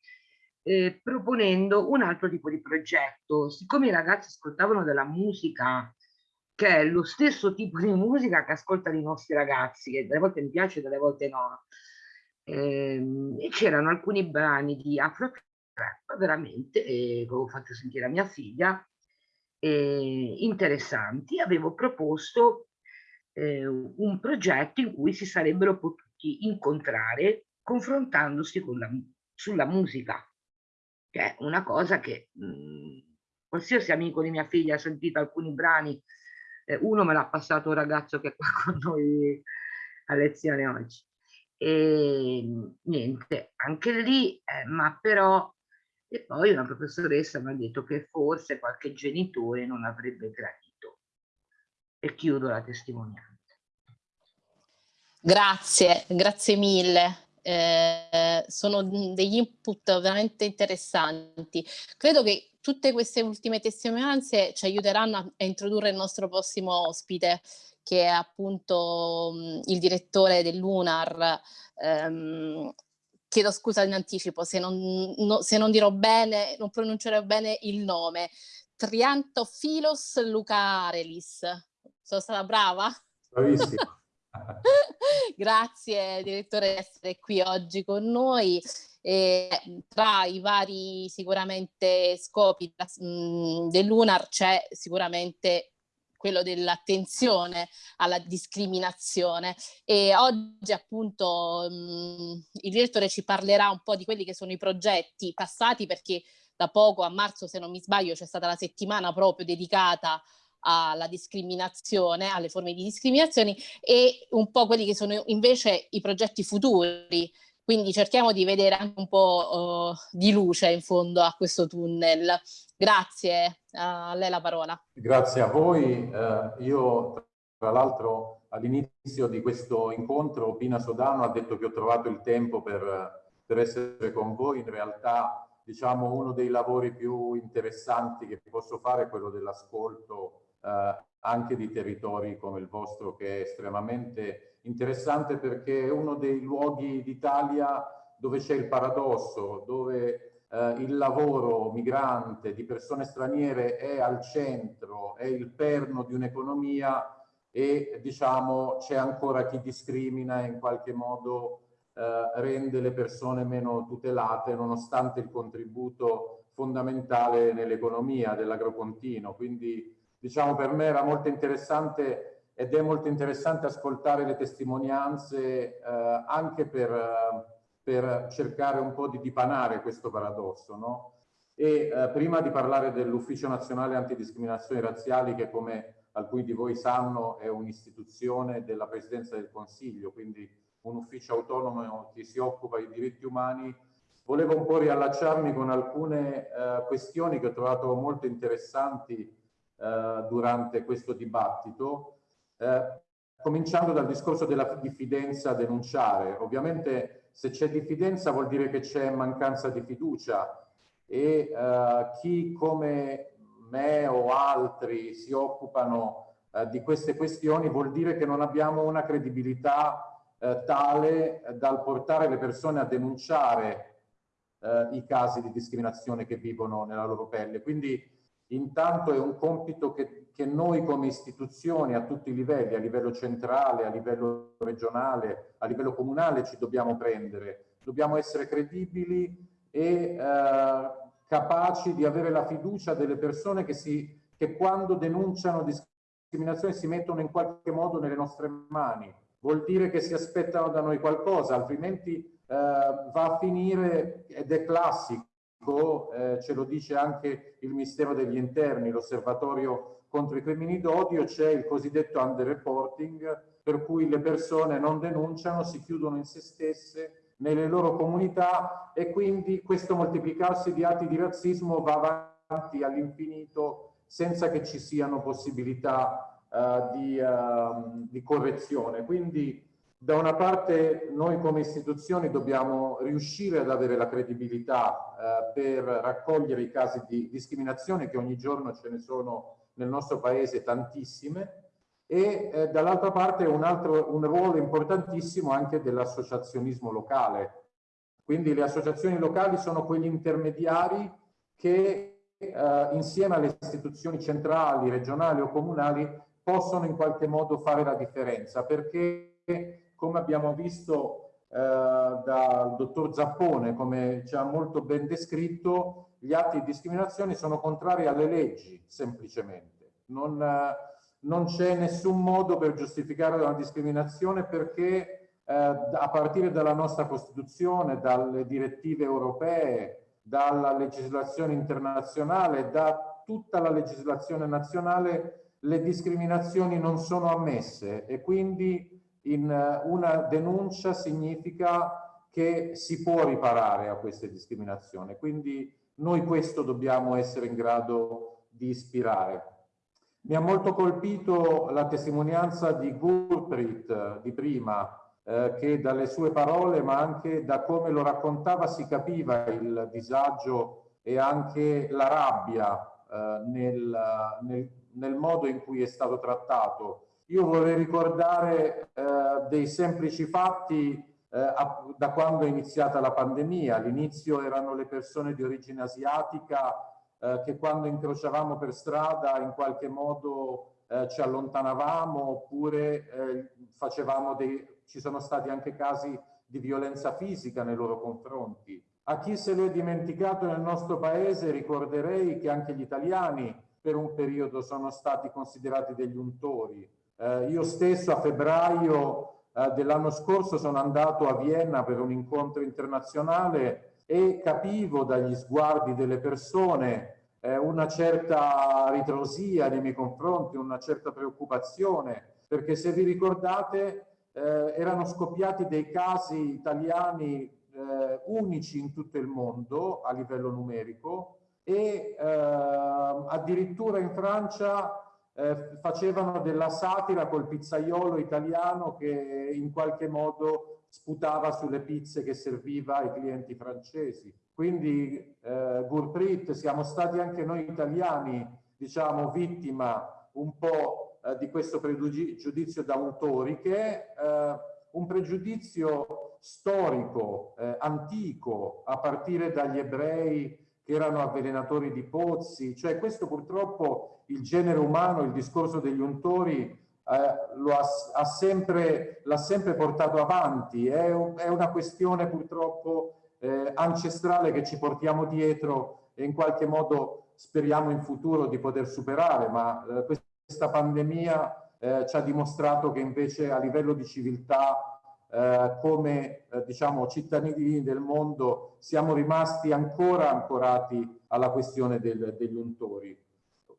eh, proponendo un altro tipo di progetto. Siccome i ragazzi ascoltavano della musica che è lo stesso tipo di musica che ascoltano i nostri ragazzi, che delle volte mi piace, delle volte no. Ehm, e c'erano alcuni brani di Afro Trap, veramente, eh, che ho fatto sentire a mia figlia, eh, interessanti, avevo proposto eh, un progetto in cui si sarebbero potuti incontrare confrontandosi la, sulla musica, che è una cosa che mh, mhmm, qualsiasi amico di mia figlia ha sentito alcuni brani, eh, uno me l'ha passato un ragazzo che è qua con noi a lezione oggi. E niente, anche lì, eh, ma però e poi una professoressa mi ha detto che forse qualche genitore non avrebbe gradito. E chiudo la testimonianza. Grazie, grazie mille. Eh, sono degli input veramente interessanti. Credo che tutte queste ultime testimonianze ci aiuteranno a, introdurre il nostro prossimo ospite, che è appunto mh, il direttore dell'UNAR, ehm, chiedo scusa in anticipo se non, no, se non dirò bene, non pronuncerò bene il nome, Triantophilos Lucarelis. Sono stata brava? Bravissima. (laughs) Grazie direttore di essere qui oggi con noi. E tra i vari sicuramente scopi dell'UNAR c'è sicuramente quello dell'attenzione alla discriminazione e oggi appunto mh, il direttore ci parlerà un po' di quelli che sono i progetti passati perché da poco a marzo se non mi sbaglio c'è stata la settimana proprio dedicata alla discriminazione, alle forme di discriminazione e un po' quelli che sono invece i progetti futuri. Quindi cerchiamo di vedere anche un po' uh, di luce in fondo a questo tunnel. Grazie, a lei la parola. Grazie a voi. Eh, io tra l'altro all'inizio di questo incontro Pina Sodano ha detto che ho trovato il tempo per, per essere con voi. In realtà diciamo uno dei lavori più interessanti che posso fare è quello dell'ascolto eh, anche di territori come il vostro che è estremamente interessante perché è uno dei luoghi d'Italia dove c'è il paradosso, dove eh, il lavoro migrante di persone straniere è al centro, è il perno di un'economia e diciamo c'è ancora chi discrimina e in qualche modo eh, rende le persone meno tutelate nonostante il contributo fondamentale nell'economia dell'agropontino. Quindi diciamo per me era molto interessante ed è molto interessante ascoltare le testimonianze eh, anche per, eh, per, cercare un po' di dipanare questo paradosso. No? E eh, prima di parlare dell'Ufficio Nazionale Antidiscriminazioni Razziali che come alcuni di voi sanno è un'istituzione della Presidenza del Consiglio, quindi un ufficio autonomo che si occupa di diritti umani, volevo un po' riallacciarmi con alcune eh, questioni che ho trovato molto interessanti eh, durante questo dibattito, eh, cominciando dal discorso della diffidenza a denunciare. Ovviamente se c'è diffidenza vuol dire che c'è mancanza di fiducia e eh, chi come me o altri si occupano eh, di queste questioni vuol dire che non abbiamo una credibilità eh, tale dal portare le persone a denunciare eh, i casi di discriminazione che vivono nella loro pelle. Quindi Intanto è un compito che, che, noi come istituzioni a tutti i livelli, a livello centrale, a livello regionale, a livello comunale ci dobbiamo prendere. Dobbiamo essere credibili e eh, capaci di avere la fiducia delle persone che, si, che quando denunciano discriminazione si mettono in qualche modo nelle nostre mani. Vuol dire che si aspettano da noi qualcosa, altrimenti eh, va a finire, ed è classico, eh, ce lo dice anche il Ministero degli Interni, l'osservatorio contro i crimini d'odio, c'è il cosiddetto underreporting, per cui le persone non denunciano, si chiudono in se stesse, nelle loro comunità e quindi questo moltiplicarsi di atti di razzismo va avanti all'infinito senza che ci siano possibilità uh, di, uh, di correzione. Quindi da una parte noi come istituzioni dobbiamo riuscire ad avere la credibilità eh, per raccogliere i casi di discriminazione che ogni giorno ce ne sono nel nostro paese tantissime e eh, dall'altra parte un, altro, un ruolo importantissimo anche dell'associazionismo locale. Quindi le associazioni locali sono quegli intermediari che eh, insieme alle istituzioni centrali, regionali o comunali possono in qualche modo fare la differenza perché come abbiamo visto eh, dal dottor Zappone, come ci ha molto ben descritto, gli atti di discriminazione sono contrari alle leggi, semplicemente. Non, eh, non c'è nessun modo per giustificare una discriminazione perché eh, a partire dalla nostra Costituzione, dalle direttive europee, dalla legislazione internazionale, da tutta la legislazione nazionale, le discriminazioni non sono ammesse e quindi in eh, una denuncia significa che si può riparare a queste discriminazioni. Quindi noi questo dobbiamo essere in grado di ispirare. Mi ha molto colpito la testimonianza di Gurprit eh, di prima, eh, che dalle sue parole, ma anche da come lo raccontava, si capiva il disagio e anche la rabbia eh, nel, nel, nel modo in cui è stato trattato io vorrei ricordare eh, dei semplici fatti eh, da quando è iniziata la pandemia. All'inizio erano le persone di origine asiatica eh, che quando incrociavamo per strada in qualche modo eh, ci allontanavamo oppure eh, facevamo dei... ci sono stati anche casi di violenza fisica nei loro confronti. A chi se lo è dimenticato nel nostro paese ricorderei che anche gli italiani per un periodo sono stati considerati degli untori. Eh, io stesso a febbraio eh, dell'anno scorso sono andato a Vienna per un incontro internazionale e capivo dagli sguardi delle persone eh, una certa ritrosia nei miei confronti, una certa preoccupazione, perché se vi ricordate eh, erano scoppiati dei casi italiani eh, unici in tutto il mondo a livello numerico e eh, addirittura in Francia eh, facevano della satira col pizzaiolo italiano che in qualche modo sputava sulle pizze che serviva ai clienti francesi. Quindi eh, Gurprit siamo stati anche noi italiani, diciamo, vittima un po' eh, di questo pregiudizio d'autori che è eh, un pregiudizio storico, eh, antico, a partire dagli ebrei erano avvelenatori di pozzi, cioè questo purtroppo il genere umano, il discorso degli untori eh, lo ha, sempre, l'ha sempre portato avanti, è, è una questione purtroppo eh, ancestrale che ci portiamo dietro e in qualche modo speriamo in futuro di poter superare, ma eh, questa pandemia eh, ci ha dimostrato che invece a livello di civiltà eh, come eh, diciamo cittadini del mondo siamo rimasti ancora ancorati alla questione del, degli untori.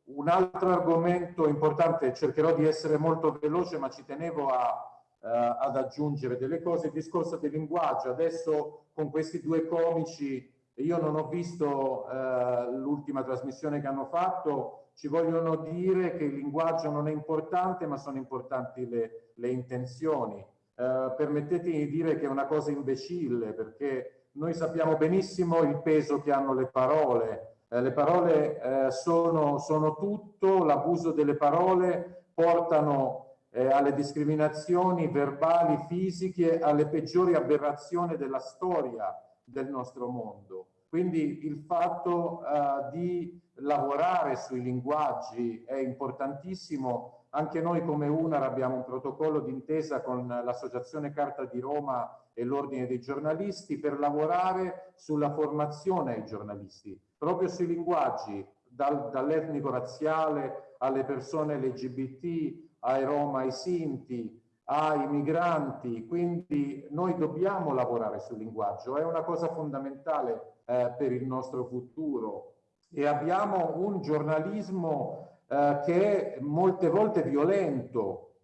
Un altro argomento importante, cercherò di essere molto veloce ma ci tenevo a, eh, ad aggiungere delle cose, il discorso del linguaggio. Adesso con questi due comici, io non ho visto eh, l'ultima trasmissione che hanno fatto, ci vogliono dire che il linguaggio non è importante ma sono importanti le, le intenzioni eh, permettetemi di dire che è una cosa imbecille perché noi sappiamo benissimo il peso che hanno le parole. Eh, le parole eh, sono, sono, tutto, l'abuso delle parole portano eh, alle discriminazioni verbali, fisiche, alle peggiori aberrazioni della storia del nostro mondo. Quindi il fatto uh, di lavorare sui linguaggi è importantissimo anche noi come UNAR abbiamo un protocollo d'intesa con l'Associazione Carta di Roma e l'Ordine dei giornalisti per lavorare sulla formazione ai giornalisti, proprio sui linguaggi, dal, dall'etnico razziale alle persone LGBT, ai Roma, ai Sinti, ai migranti, quindi noi dobbiamo lavorare sul linguaggio, è una cosa fondamentale eh, per il nostro futuro. E abbiamo un giornalismo eh, che è molte volte violento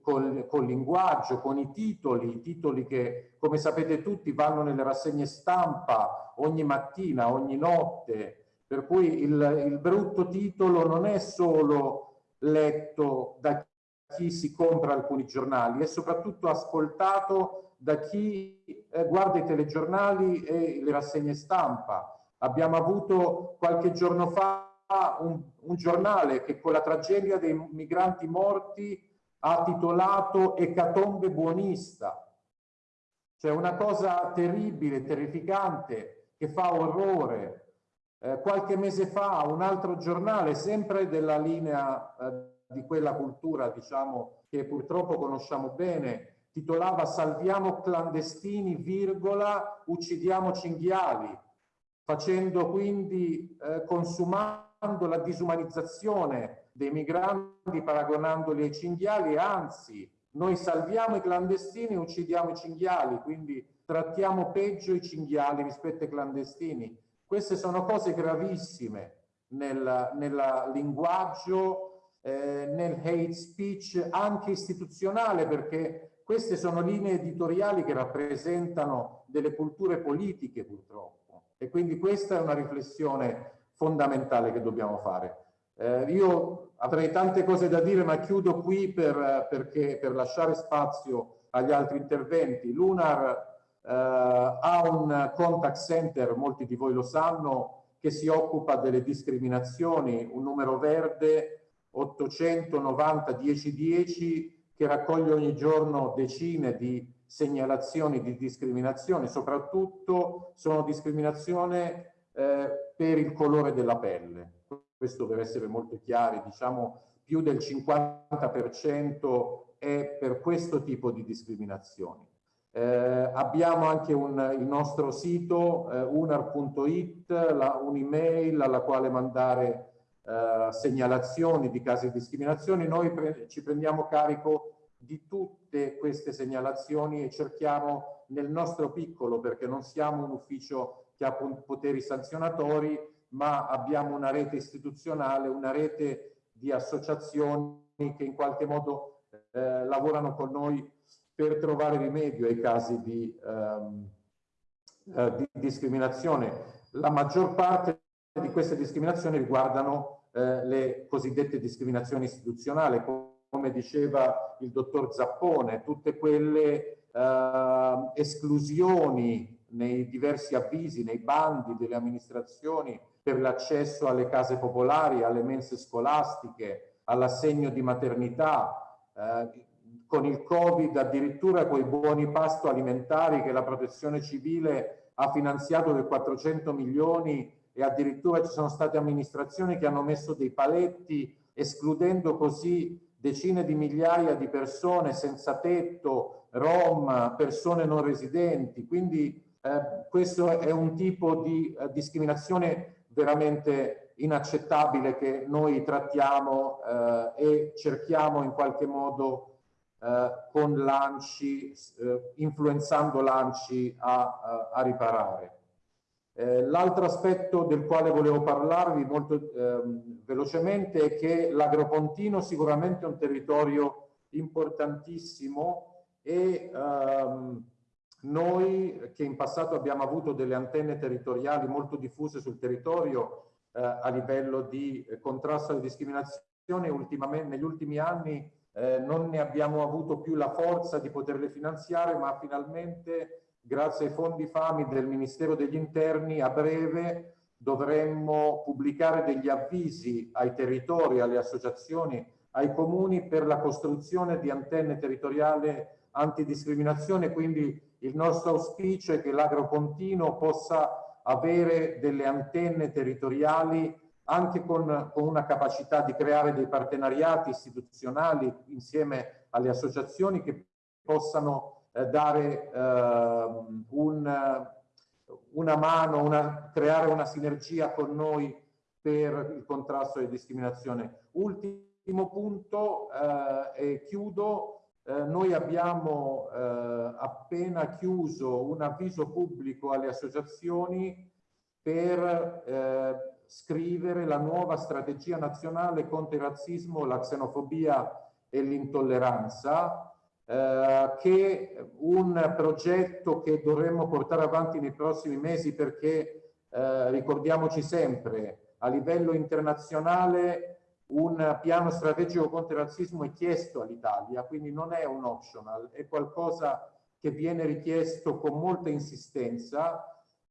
col, col linguaggio, con i titoli, i titoli che come sapete tutti vanno nelle rassegne stampa ogni mattina, ogni notte, per cui il, il brutto titolo non è solo letto da chi si compra alcuni giornali, è soprattutto ascoltato da chi eh, guarda i telegiornali e le rassegne stampa. Abbiamo avuto qualche giorno fa un, un giornale che con la tragedia dei migranti morti ha titolato Ecatombe buonista. Cioè una cosa terribile, terrificante, che fa orrore. Eh, qualche mese fa un altro giornale, sempre della linea eh, di quella cultura, diciamo, che purtroppo conosciamo bene, titolava Salviamo clandestini, virgola, uccidiamo cinghiali, facendo quindi eh, consumare la disumanizzazione dei migranti paragonandoli ai cinghiali, anzi noi salviamo i clandestini e uccidiamo i cinghiali, quindi trattiamo peggio i cinghiali rispetto ai clandestini. Queste sono cose gravissime nel, linguaggio, eh, nel hate speech anche istituzionale, perché queste sono linee editoriali che rappresentano delle culture politiche purtroppo. E quindi questa è una riflessione fondamentale che dobbiamo fare. Eh, io avrei tante cose da dire, ma chiudo qui per, perché, per lasciare spazio agli altri interventi. L'UNAR eh, ha un contact center, molti di voi lo sanno, che si occupa delle discriminazioni, un numero verde 890 1010 che raccoglie ogni giorno decine di segnalazioni di discriminazione, soprattutto sono discriminazione eh, per il colore della pelle. Questo deve essere molto chiaro, diciamo più del 50% è per questo tipo di discriminazioni. Eh, abbiamo anche un, il nostro sito eh, unar.it, un'email alla quale mandare eh, segnalazioni di casi di discriminazione. Noi pre ci prendiamo carico di tutte queste segnalazioni e cerchiamo nel nostro piccolo, perché non siamo un ufficio che ha poteri sanzionatori, ma abbiamo una rete istituzionale, una rete di associazioni che in qualche modo eh, lavorano con noi per trovare rimedio ai casi di, ehm, eh, di discriminazione. La maggior parte di queste discriminazioni riguardano eh, le cosiddette discriminazioni istituzionali, come diceva il dottor Zappone, tutte quelle eh, esclusioni nei diversi avvisi, nei bandi delle amministrazioni per l'accesso alle case popolari, alle mense scolastiche, all'assegno di maternità, eh, con il Covid addirittura quei buoni pasto alimentari che la protezione civile ha finanziato per 400 milioni e addirittura ci sono state amministrazioni che hanno messo dei paletti escludendo così decine di migliaia di persone senza tetto, rom, persone non residenti. Quindi eh, questo è un tipo di eh, discriminazione veramente inaccettabile che noi trattiamo eh, e cerchiamo in qualche modo eh, con lanci, influenzando lanci a, a riparare. Eh, l'altro aspetto del quale volevo parlarvi molto ehm, velocemente è che l'Agropontino sicuramente è un territorio importantissimo e ehm, noi che in passato abbiamo avuto delle antenne territoriali molto diffuse sul territorio eh, a livello di contrasto alle discriminazioni, ultimamente negli ultimi anni eh, non ne abbiamo avuto più la forza di poterle finanziare, ma finalmente grazie ai fondi FAMI del Ministero degli Interni, a breve dovremmo pubblicare degli avvisi ai territori, alle associazioni, ai comuni per la costruzione di antenne territoriali antidiscriminazione, quindi il nostro auspicio è che l'Agropontino possa avere delle antenne territoriali anche con, con, una capacità di creare dei partenariati istituzionali insieme alle associazioni che possano eh, dare eh, un, una mano, una, creare una sinergia con noi per il contrasto alla discriminazione. Ultimo punto eh, e chiudo. Eh, noi abbiamo eh, appena chiuso un avviso pubblico alle associazioni per eh, scrivere la nuova strategia nazionale contro il razzismo, la xenofobia e l'intolleranza eh, che un progetto che dovremmo portare avanti nei prossimi mesi perché eh, ricordiamoci sempre a livello internazionale un piano strategico contro il razzismo è chiesto all'Italia, quindi non è un optional, è qualcosa che viene richiesto con molta insistenza.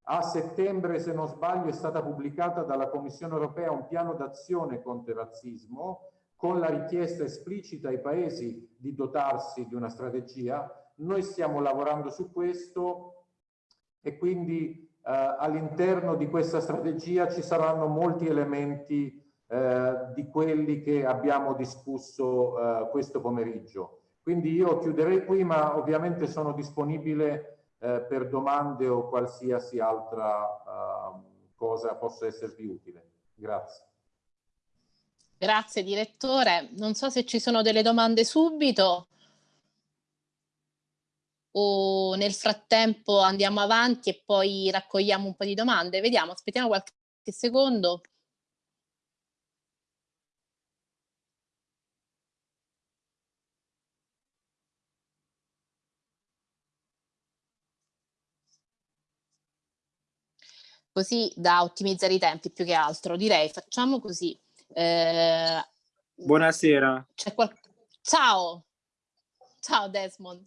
A settembre, se non sbaglio, è stata pubblicata dalla Commissione europea un piano d'azione contro il razzismo con la richiesta esplicita ai paesi di dotarsi di una strategia. Noi stiamo lavorando su questo e quindi eh, all'interno di questa strategia ci saranno molti elementi eh, di quelli che abbiamo discusso eh, questo pomeriggio. Quindi io chiuderei qui, ma ovviamente sono disponibile eh, per domande o qualsiasi altra eh, cosa possa esservi utile. Grazie. Grazie direttore. Non so se ci sono delle domande subito o nel frattempo andiamo avanti e poi raccogliamo un po' di domande. Vediamo, aspettiamo qualche secondo. Così da ottimizzare i tempi più che altro. Direi facciamo così. Eh, Buonasera. Ciao. Ciao Desmond.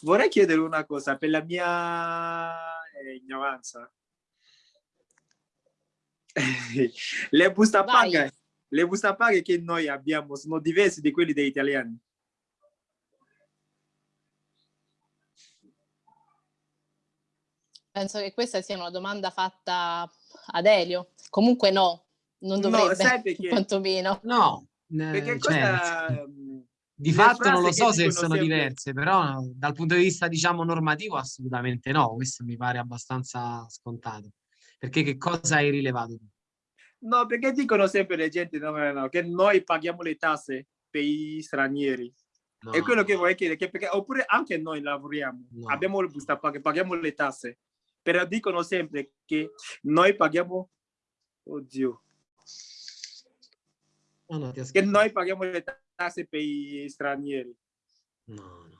Vorrei chiedere una cosa per la mia eh, ignoranza. (laughs) le bustapaga, le bustapaga che noi abbiamo sono diverse di quelle degli italiani. Penso che questa sia una domanda fatta ad Elio. Comunque no, non dovrebbe, no, perché? (laughs) quantomeno. No, perché cioè, cosa... Di fatto non lo so se sono sempre... diverse, però dal punto di vista, diciamo, normativo assolutamente no, questo mi pare abbastanza scontato. Perché che cosa hai rilevato tu? No, perché dicono sempre le gente no, no, che noi paghiamo le tasse per gli stranieri. No. È quello che vorrei chiedere, perché, oppure anche noi lavoriamo, no. abbiamo il busta paga, paghiamo le tasse, però dicono sempre che noi paghiamo, oddio, oh no, che noi paghiamo le tasse per gli stranieri. No, no.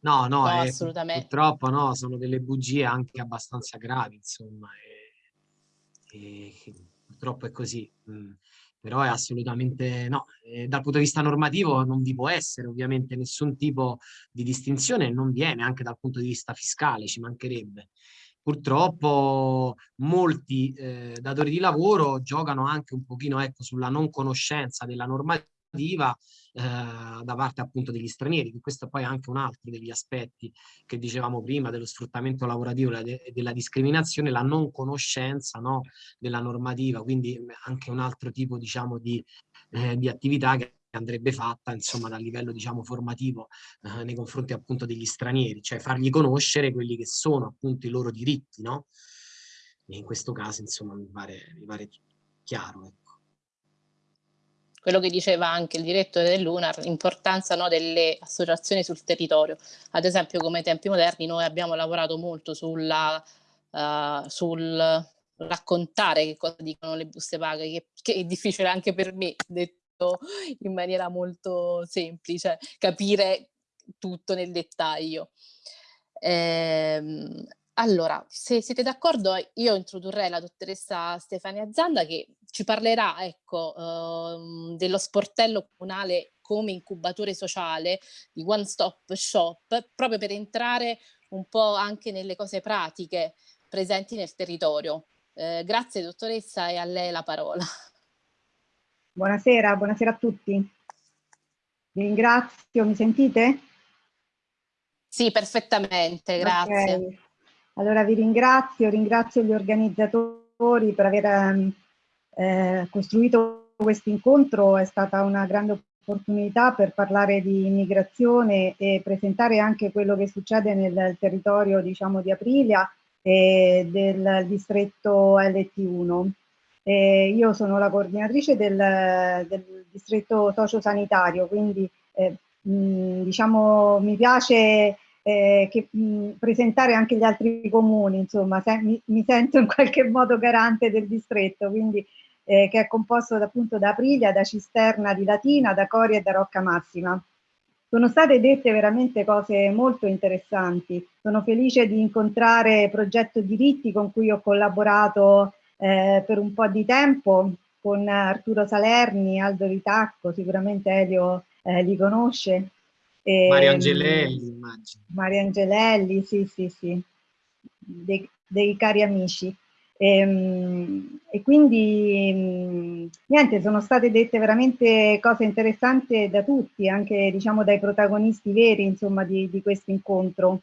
No, no, no è, assolutamente. purtroppo no, sono delle bugie anche abbastanza gravi, insomma, e, e purtroppo è così. Mm però è assolutamente no. E dal punto di vista normativo non vi può essere ovviamente nessun tipo di distinzione, non viene anche dal punto di vista fiscale, ci mancherebbe. Purtroppo molti eh, datori di lavoro giocano anche un pochino ecco, sulla non conoscenza della normativa eh, da parte appunto degli stranieri, che questo poi è anche un altro degli aspetti che dicevamo prima dello sfruttamento lavorativo e della discriminazione, la non conoscenza no, della normativa, quindi anche un altro tipo diciamo di, eh, di attività che andrebbe fatta insomma dal livello diciamo formativo eh, nei confronti appunto degli stranieri, cioè fargli conoscere quelli che sono appunto i loro diritti, no? E in questo caso insomma mi pare, mi pare chiaro. Ecco quello che diceva anche il direttore dell'UNAR, l'importanza no, delle associazioni sul territorio. Ad esempio come tempi moderni noi abbiamo lavorato molto sulla, uh, sul raccontare che cosa dicono le buste paga, che, che è difficile anche per me, detto in maniera molto semplice, capire tutto nel dettaglio. Ehm, allora, se siete d'accordo, io introdurrei la dottoressa Stefania Zanda che ci parlerà ecco, uh, dello sportello comunale come incubatore sociale di One Stop Shop, proprio per entrare un po' anche nelle cose pratiche presenti nel territorio. Eh, grazie dottoressa e a lei la parola. Buonasera, buonasera a tutti. Vi ringrazio, mi sentite? Sì, perfettamente, grazie. Okay. Allora vi ringrazio, ringrazio gli organizzatori per aver ehm, eh, costruito questo incontro, è stata una grande opportunità per parlare di immigrazione e presentare anche quello che succede nel territorio diciamo, di Aprilia e del distretto LT1. Eh, io sono la coordinatrice del, del distretto sociosanitario, quindi eh, mh, diciamo, mi piace eh, che, mh, presentare anche gli altri comuni, insomma, se, mi, mi, sento in qualche modo garante del distretto, quindi eh, che è composto appunto da Aprilia, da Cisterna di Latina, da Coria e da Rocca Massima. Sono state dette veramente cose molto interessanti. Sono felice di incontrare Progetto Diritti con cui ho collaborato eh, per un po' di tempo con Arturo Salerni, Aldo Ritacco, sicuramente Elio eh, li conosce, e, Mario Angelelli, immagino. Mario Angelelli, sì, sì, sì, dei, dei cari amici. E, ehm, e, quindi niente, sono state dette veramente cose interessanti da tutti, anche diciamo dai protagonisti veri insomma di, di questo incontro.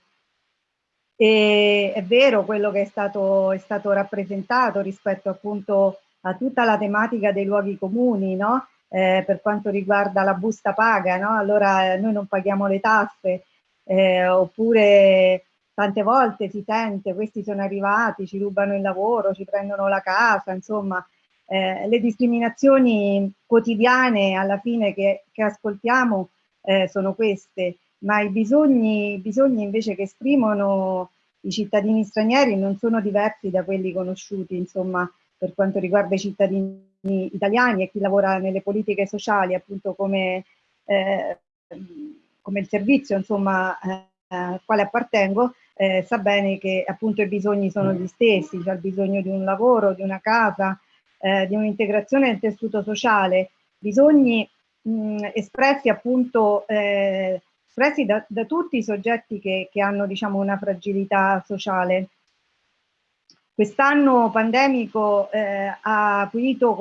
E è vero quello che è stato, è stato rappresentato rispetto appunto a tutta la tematica dei luoghi comuni, no? Eh, per quanto riguarda la busta paga, no? allora eh, noi non paghiamo le tasse, eh, oppure tante volte si sente questi sono arrivati, ci rubano il lavoro, ci prendono la casa, insomma eh, le discriminazioni quotidiane alla fine che, che ascoltiamo eh, sono queste, ma i bisogni, i bisogni invece che esprimono i cittadini stranieri non sono diversi da quelli conosciuti, insomma, per quanto riguarda i cittadini italiani e chi lavora nelle politiche sociali, appunto come, eh, come il servizio insomma, eh, al quale appartengo, eh, sa bene che appunto i bisogni sono gli stessi, c'è il bisogno di un lavoro, di una casa, eh, di un'integrazione nel tessuto sociale, bisogni mh, espressi appunto eh, espressi da, da, tutti i soggetti che, che hanno diciamo una fragilità sociale Quest'anno pandemico eh, ha acuito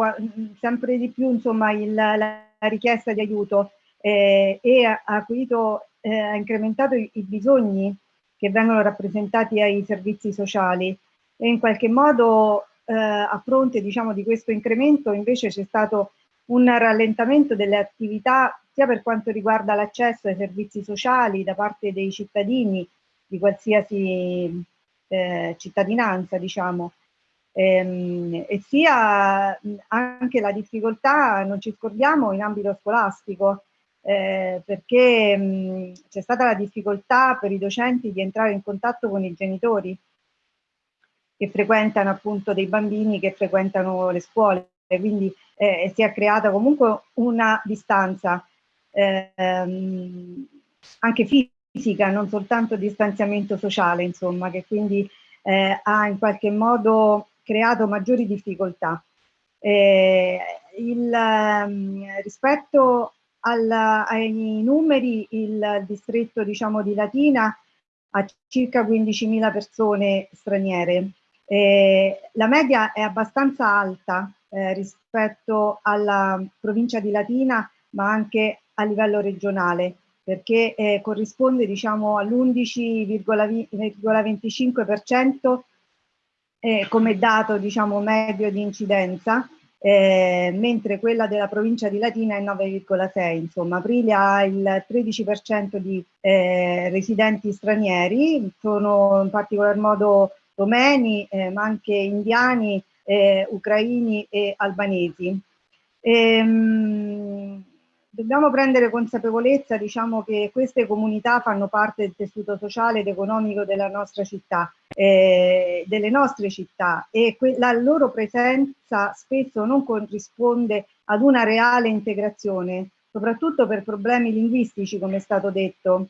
sempre di più insomma, il, la richiesta di aiuto eh, e ha, acuito, eh, ha incrementato i, i bisogni che vengono rappresentati ai servizi sociali. E in qualche modo eh, a fronte diciamo, di questo incremento invece c'è stato un rallentamento delle attività sia per quanto riguarda l'accesso ai servizi sociali da parte dei cittadini di qualsiasi eh, cittadinanza, diciamo, ehm, e sia anche la difficoltà, non ci scordiamo, in ambito scolastico, eh, perché c'è stata la difficoltà per i docenti di entrare in contatto con i genitori che frequentano appunto dei bambini che frequentano le scuole, quindi eh, si è creata comunque una distanza ehm, anche fisica, non soltanto distanziamento sociale, insomma, che quindi eh, ha in qualche modo creato maggiori difficoltà. Eh, il, ehm, rispetto al, ai numeri, il distretto diciamo, di Latina ha circa 15.000 persone straniere. Eh, la media è abbastanza alta eh, rispetto alla provincia di Latina, ma anche a livello regionale, perché eh, corrisponde diciamo, all'11,25% eh, come dato diciamo, medio di incidenza, eh, mentre quella della provincia di Latina è 9,6, insomma Aprilia ha il 13% di eh, residenti stranieri, sono in particolar modo romeni, eh, ma anche indiani, eh, ucraini e albanesi. Ehm, dobbiamo prendere consapevolezza diciamo, che queste comunità fanno parte del tessuto sociale ed economico della nostra città, eh, delle nostre città. E la loro presenza spesso non corrisponde ad una reale integrazione, soprattutto per problemi linguistici come è stato detto,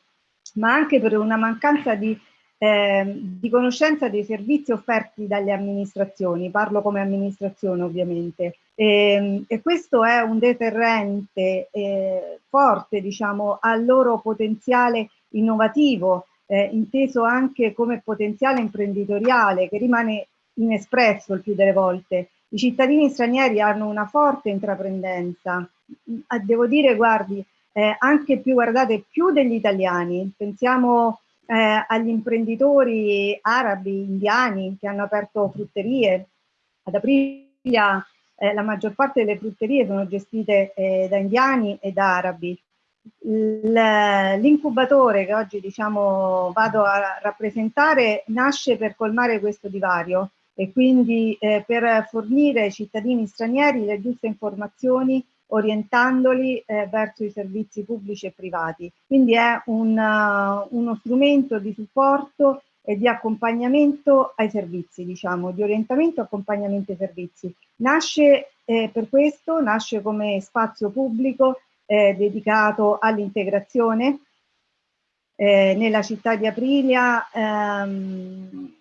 ma anche per una mancanza di eh, di conoscenza dei servizi offerti dalle amministrazioni, parlo come amministrazione ovviamente, e, ehm, e questo è un deterrente eh, forte diciamo, al loro potenziale innovativo, eh, inteso anche come potenziale imprenditoriale che rimane inespresso il più delle volte. I cittadini stranieri hanno una forte intraprendenza, devo dire, guardi, eh, anche più, guardate, più degli italiani, pensiamo eh, agli imprenditori arabi, indiani che hanno aperto frutterie. Ad Aprilia eh, la maggior parte delle frutterie sono gestite eh, da indiani e da arabi. L'incubatore che oggi diciamo, vado a rappresentare nasce per colmare questo divario e quindi eh, per fornire ai cittadini stranieri le giuste informazioni orientandoli eh, verso i servizi pubblici e privati. Quindi è un, uh, uno strumento di supporto e di accompagnamento ai servizi, diciamo, di orientamento e accompagnamento ai servizi. Nasce eh, per questo, nasce come spazio pubblico eh, dedicato all'integrazione. Eh, nella città di Aprilia ehm,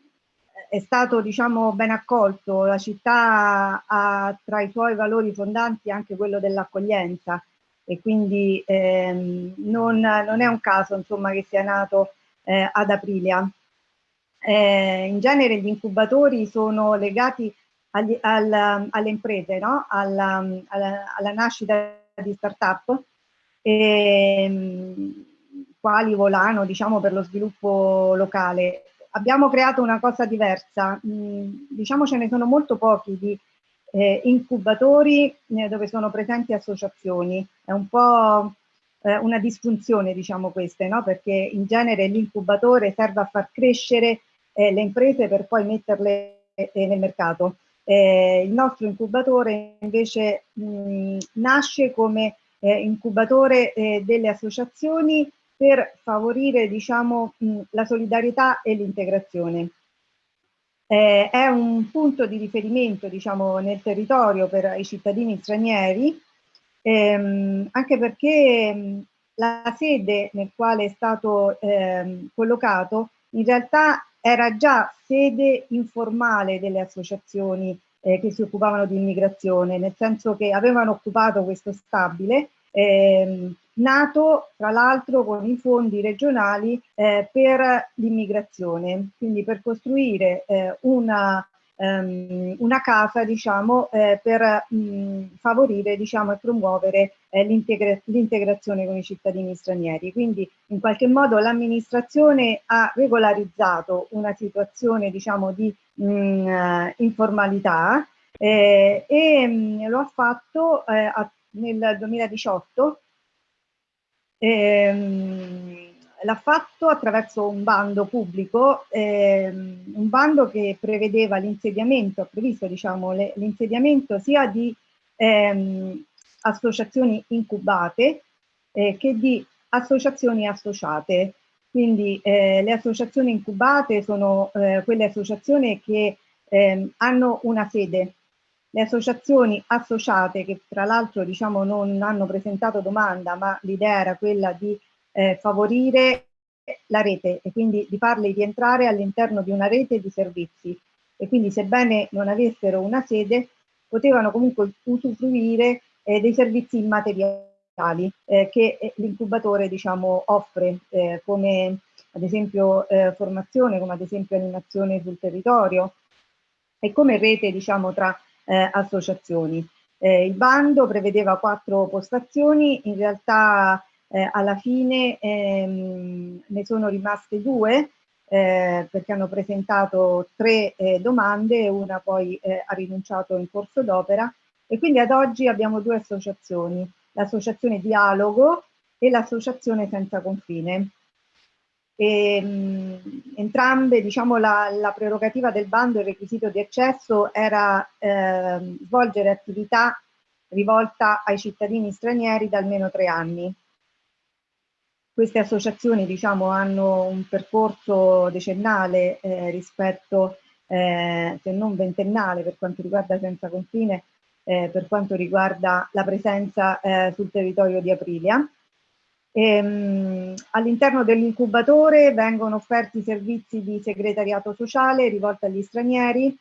è stato diciamo, ben accolto, la città ha tra i suoi valori fondanti anche quello dell'accoglienza e quindi ehm, non, non, è un caso insomma, che sia nato eh, ad Aprilia. Eh, in genere gli incubatori sono legati agli, al, alle imprese, no? alla, alla, alla, nascita di start-up, ehm, quali volano diciamo, per lo sviluppo locale abbiamo creato una cosa diversa, mm, diciamo ce ne sono molto pochi di eh, incubatori eh, dove sono presenti associazioni, è un po' eh, una disfunzione diciamo queste, no? perché in genere l'incubatore serve a far crescere le imprese per poi metterle eh, nel mercato. Eh, il nostro incubatore invece mh, nasce come incubatore delle associazioni per favorire diciamo, la solidarietà e l'integrazione. Eh, è un punto di riferimento diciamo, nel territorio per i cittadini stranieri, ehm, anche perché la sede nel quale è stato ehm, collocato in realtà era già sede informale delle associazioni eh, che si occupavano di immigrazione, nel senso che avevano occupato questo stabile ehm, nato tra l'altro con i fondi regionali eh, per l'immigrazione, quindi per costruire eh, una, ehm, una casa diciamo, eh, per mh, favorire diciamo, e promuovere eh, l'integrazione con i cittadini stranieri. Quindi in qualche modo l'amministrazione ha regolarizzato una situazione diciamo, di mh, eh, informalità eh, e mh, lo ha fatto eh, a, nel 2018 ehm, l'ha fatto attraverso un bando pubblico, ehm, un bando che prevedeva l'insediamento, ha previsto diciamo, l'insediamento sia di ehm, associazioni incubate eh, che di associazioni associate. Quindi eh, le associazioni incubate sono eh, quelle associazioni che ehm, hanno una sede. Le associazioni associate, che tra l'altro diciamo, non hanno presentato domanda, ma l'idea era quella di eh, favorire la rete e quindi di farle rientrare all'interno di una rete di servizi e quindi sebbene non avessero una sede potevano comunque usufruire eh, dei servizi immateriali eh, che eh, l'incubatore diciamo, offre eh, come ad esempio eh, formazione, come ad esempio animazione sul territorio e come rete diciamo, tra associazioni. il bando prevedeva quattro postazioni, in realtà eh, alla fine ehm, ne sono rimaste due eh, perché hanno presentato tre eh, domande, una poi eh, ha rinunciato in corso d'opera e quindi ad oggi abbiamo due associazioni, l'associazione Dialogo e l'associazione Senza Confine. E, mh, entrambe, diciamo, la, la, prerogativa del bando, il requisito di accesso era eh, svolgere attività rivolta ai cittadini stranieri da almeno tre anni. Queste associazioni diciamo, hanno un percorso decennale eh, rispetto, eh, se non ventennale per quanto riguarda Senza Confine, eh, per quanto riguarda la presenza eh, sul territorio di Aprilia. Ehm, all'interno dell'incubatore vengono offerti servizi di segretariato sociale rivolti agli stranieri,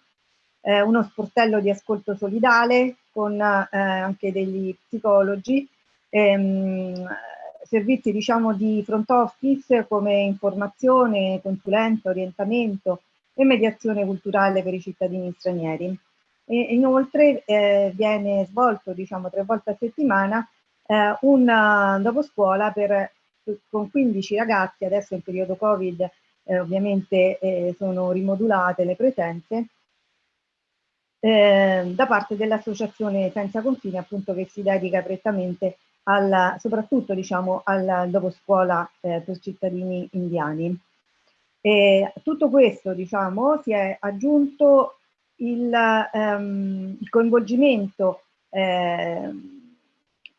eh, uno sportello di ascolto solidale con eh, anche degli psicologi, ehm, servizi diciamo, di front office come informazione, consulenza, orientamento e mediazione culturale per i cittadini stranieri. E inoltre eh, viene svolto diciamo, tre volte a settimana eh, un uh, dopo scuola per, con 15 ragazzi, adesso in periodo Covid eh, ovviamente eh, sono rimodulate le presenze, eh, da parte dell'associazione Senza Confine appunto che si dedica prettamente alla, soprattutto diciamo, al dopo scuola eh, per cittadini indiani. E tutto questo diciamo, si è aggiunto il, ehm, il coinvolgimento eh,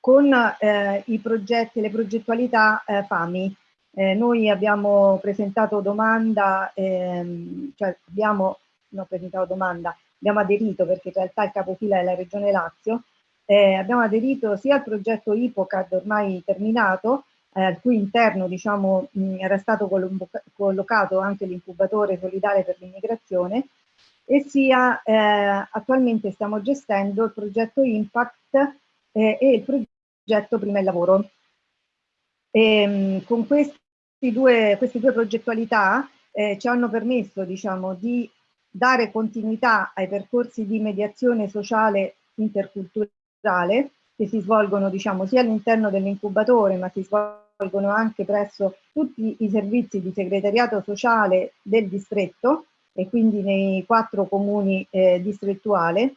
con eh, i progetti, le progettualità eh, FAMI. Eh, noi abbiamo presentato domanda, ehm, cioè abbiamo, non presentato domanda, abbiamo aderito perché in realtà il capofila è la Regione Lazio, eh, abbiamo aderito sia al progetto IPOCAD ormai terminato, eh, al cui interno diciamo, mh, era stato collocato anche l'incubatore solidale per l'immigrazione, e sia eh, attualmente stiamo gestendo il progetto Impact eh, e il progetto Prima il Lavoro. E, mh, con due, queste due progettualità eh, ci hanno permesso diciamo, di dare continuità ai percorsi di mediazione sociale interculturale che si svolgono diciamo, sia all'interno dell'incubatore ma si svolgono anche presso tutti i servizi di segretariato sociale del distretto e quindi nei quattro comuni eh, distrettuali,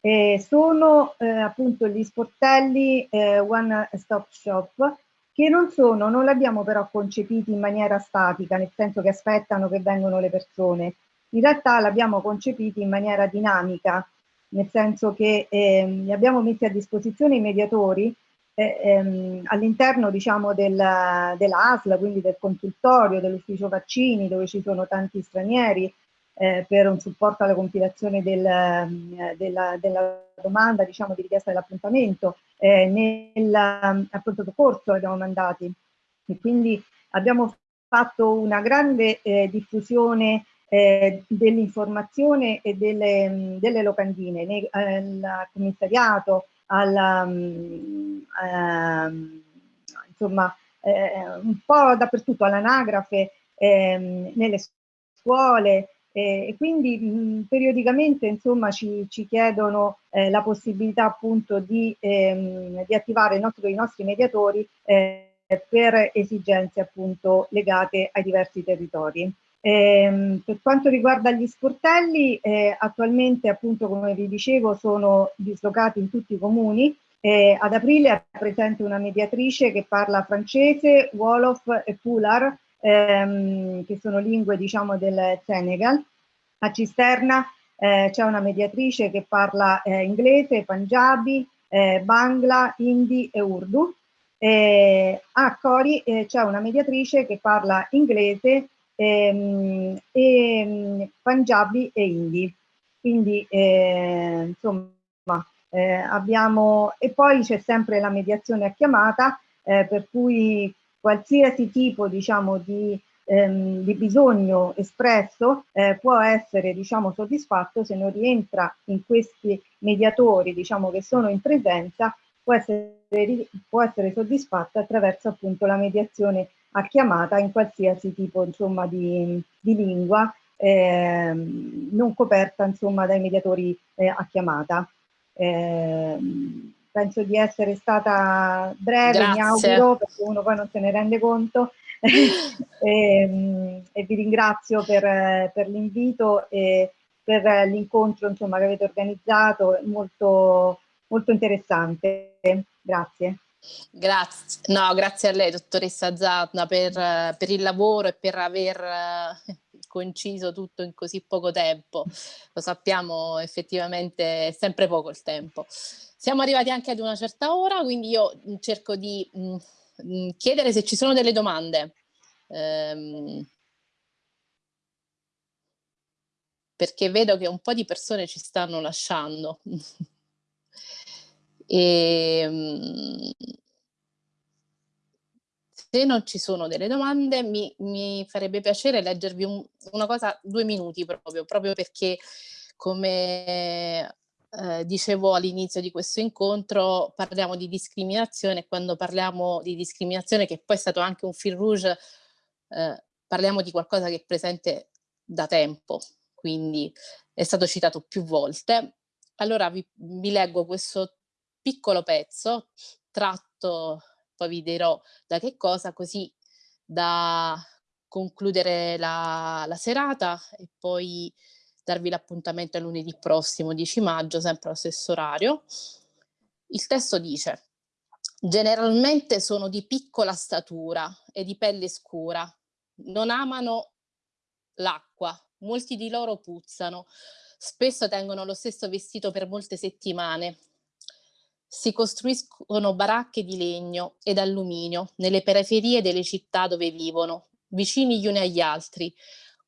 eh, sono eh, appunto gli sportelli eh, One Stop Shop che non sono, non li abbiamo però concepiti in maniera statica, nel senso che aspettano che vengano le persone. In realtà l'abbiamo concepiti in maniera dinamica, nel senso che ehm, li abbiamo messi a disposizione i mediatori eh, ehm, all'interno diciamo, del, dell'ASL, quindi del consultorio, dell'ufficio vaccini, dove ci sono tanti stranieri, eh, per un supporto alla compilazione del, eh, della, della, domanda diciamo, di richiesta dell'appuntamento, eh, nel appunto corso abbiamo mandati. E quindi abbiamo fatto una grande eh, diffusione eh, dell'informazione e delle, delle locandine nei, al commissariato, alla, um, um, insomma eh, un po' dappertutto all'anagrafe, ehm, nelle scuole, e quindi mh, periodicamente insomma ci, ci chiedono eh, la possibilità appunto di, ehm, di attivare nostro, i nostri mediatori eh, per esigenze appunto legate ai diversi territori. Eh, per quanto riguarda gli sportelli, eh, attualmente appunto come vi dicevo sono dislocati in tutti i comuni. Eh, ad aprile è presente una mediatrice che parla francese, Wolof e Pular, ehm, che sono lingue diciamo del Senegal. A Cisterna c'è una mediatrice che parla inglese, Punjabi, Bangla, Hindi e Urdu. a Cori c'è una mediatrice che parla inglese, ehm, e, Punjabi e Hindi. Quindi eh, insomma eh, abbiamo e poi c'è sempre la mediazione a chiamata per cui qualsiasi tipo diciamo, di, ehm, di bisogno espresso eh, può essere diciamo, soddisfatto se non rientra in questi mediatori diciamo, che sono in presenza può essere, può essere soddisfatto attraverso appunto la mediazione a chiamata in qualsiasi tipo insomma, di, di lingua eh, non coperta insomma, dai mediatori eh, a chiamata. Eh, penso di essere stata breve, Grazie. mi auguro, perché uno poi non se ne rende conto. e, (laughs) ehm, e, vi ringrazio per, per l'invito e per l'incontro che avete organizzato, molto, molto interessante. Grazie. Grazie, no, grazie a lei, dottoressa Zatna, per, per il lavoro e per aver eh, coinciso tutto in così poco tempo. Lo sappiamo effettivamente è sempre poco il tempo. Siamo arrivati anche ad una certa ora, quindi io cerco di mh, mm, mm, chiedere se ci sono delle domande. Ehm, perché vedo che un po' di persone ci stanno lasciando. (laughs) e, mh, se non ci sono delle domande mi, mi farebbe piacere leggervi un, una cosa, due minuti proprio, proprio perché come eh, dicevo all'inizio di questo incontro, parliamo di discriminazione quando parliamo di discriminazione, che poi è stato anche un fil rouge, eh, parliamo di qualcosa che è presente da tempo, quindi è stato citato più volte. Allora vi, vi leggo questo piccolo pezzo tratto, poi vi dirò da che cosa, così da concludere la, la serata e poi darvi l'appuntamento a lunedì prossimo, 10 maggio, sempre allo stesso orario. Il testo dice, generalmente sono di piccola statura e di pelle scura, non amano l'acqua, molti di loro puzzano, spesso tengono lo stesso vestito per molte settimane. Si costruiscono baracche di legno ed alluminio nelle periferie delle città dove vivono, vicini gli uni agli altri,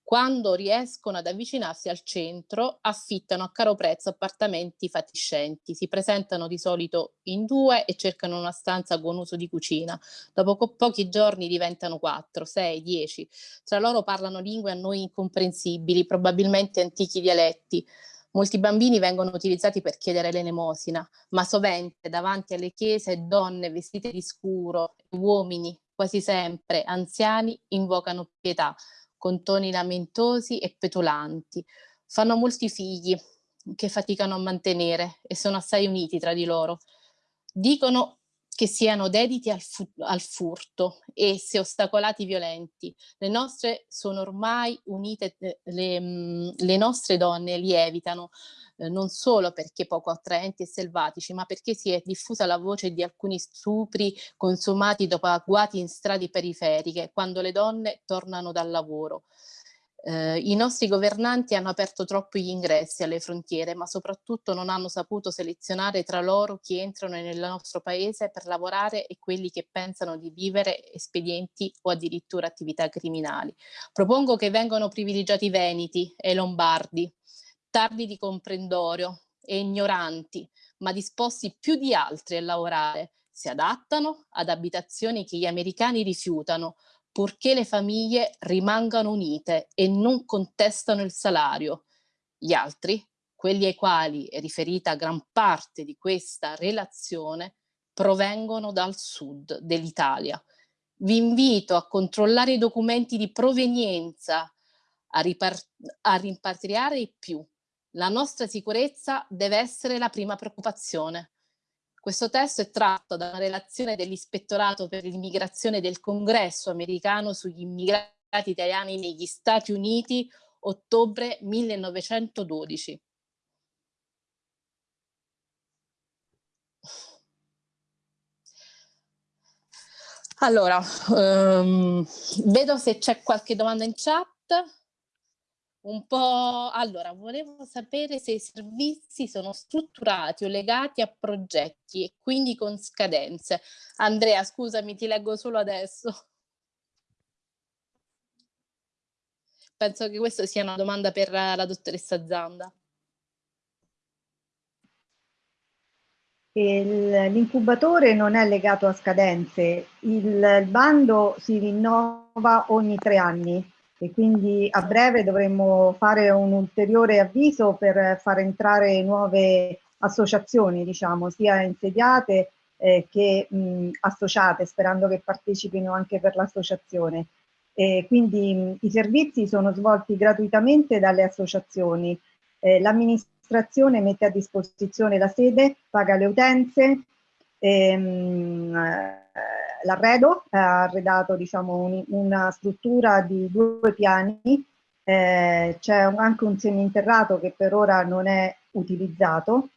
quando riescono ad avvicinarsi al centro, affittano a caro prezzo appartamenti fatiscenti. Si presentano di solito in due e cercano una stanza con uso di cucina. Dopo pochi giorni diventano quattro, sei, dieci. Tra loro parlano lingue a noi incomprensibili, probabilmente antichi dialetti. Molti bambini vengono utilizzati per chiedere l'elemosina, ma sovente davanti alle chiese donne vestite di scuro, uomini, quasi sempre anziani, invocano pietà con toni lamentosi e petulanti. Fanno molti figli che faticano a mantenere e sono assai uniti tra di loro. Dicono che siano dediti al, fu al furto e se ostacolati violenti. Le nostre sono ormai unite, eh, le, mm, le nostre donne lievitano, eh, non solo perché poco attraenti e selvatici, ma perché si è diffusa la voce di alcuni stupri consumati dopo agguati in strade periferiche, quando le donne tornano dal lavoro. Eh, I nostri governanti hanno aperto troppo gli ingressi alle frontiere, ma soprattutto non hanno saputo selezionare tra loro chi entrano nel nostro paese per lavorare e quelli che pensano di vivere espedienti o addirittura attività criminali. Propongo che vengano privilegiati i veneti e i lombardi, tardi di comprendorio e ignoranti, ma disposti più di altri a lavorare, si adattano ad abitazioni che gli americani rifiutano, purché le famiglie rimangano unite e non contestano il salario. Gli altri, quelli ai quali è riferita gran parte di questa relazione, provengono dal sud dell'Italia. Vi invito a controllare i documenti di provenienza a, a rimpatriare di più. La nostra sicurezza deve essere la prima preoccupazione. Questo testo è tratto da una relazione dell'Ispettorato per l'immigrazione del Congresso americano sugli immigrati italiani negli Stati Uniti, ottobre 1912. Allora, um, vedo se c'è qualche domanda in chat. Un po', allora, volevo sapere se i servizi sono strutturati o legati a progetti e quindi con scadenze. Andrea, scusami, ti leggo solo adesso. Penso che questa sia una domanda per la dottoressa Zanda. L'incubatore non è legato a scadenze, il, bando si rinnova ogni tre anni e quindi a breve dovremmo fare un ulteriore avviso per far entrare nuove associazioni, diciamo, sia insediate eh, che mh, associate, sperando che partecipino anche per l'associazione. quindi mh, i servizi sono svolti gratuitamente dalle associazioni. Eh, L'amministrazione mette a disposizione la sede, paga le utenze, ehm, l'arredo, ha arredato diciamo, un, una struttura di due piani, eh, c'è anche un seminterrato che per ora non è utilizzato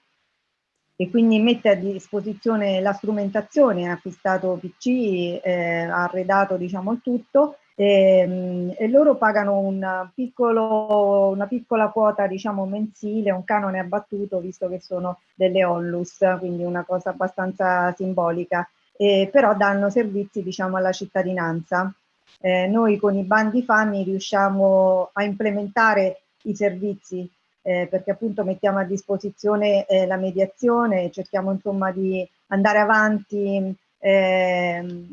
e quindi mette a disposizione la strumentazione, ha acquistato PC, eh, ha arredato diciamo, il tutto e, ehm, e loro pagano un piccolo, una piccola quota diciamo mensile, un canone abbattuto visto che sono delle onlus, quindi una cosa abbastanza simbolica, eh, però danno servizi diciamo alla cittadinanza. Eh, noi con i bandi FAMI riusciamo a implementare i servizi eh, perché appunto mettiamo a disposizione eh, la mediazione, cerchiamo insomma di andare avanti eh,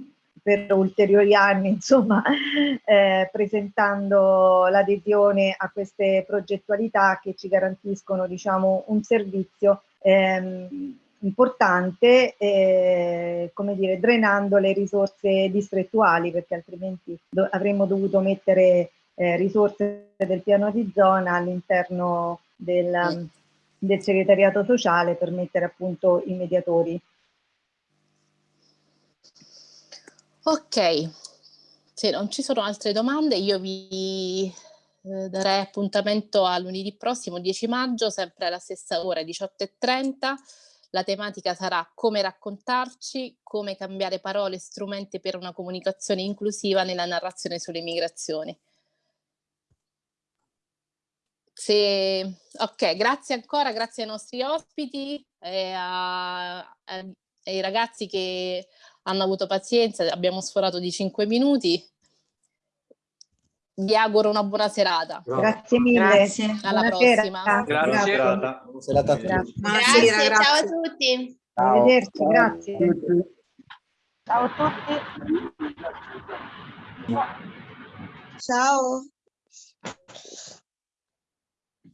per ulteriori anni, (laughs) insomma, eh, presentando l'adesione a queste progettualità che ci garantiscono, diciamo, un servizio ehm, importante, eh, come dire, drenando le risorse distrettuali, perché altrimenti do avremmo dovuto mettere eh, risorse del piano di zona all'interno del, del segretariato sociale per mettere appunto i mediatori. Ok, se non ci sono altre domande io vi eh, darei appuntamento a lunedì prossimo 10 maggio, sempre alla stessa ora 18.30. La tematica sarà come raccontarci, come cambiare parole e strumenti per una comunicazione inclusiva nella narrazione sulle migrazioni. Se, ok, grazie ancora, grazie ai nostri ospiti e a, ai ragazzi che hanno avuto pazienza, abbiamo sforato di 5 minuti. Vi auguro una buona serata. Grazie mille. Grazie. Alla Buonasera. prossima. Grazie. Buona serata a tutti. Grazie, grazie. ciao a tutti. Ciao. Arrivederci, grazie. Ciao a tutti. Ciao.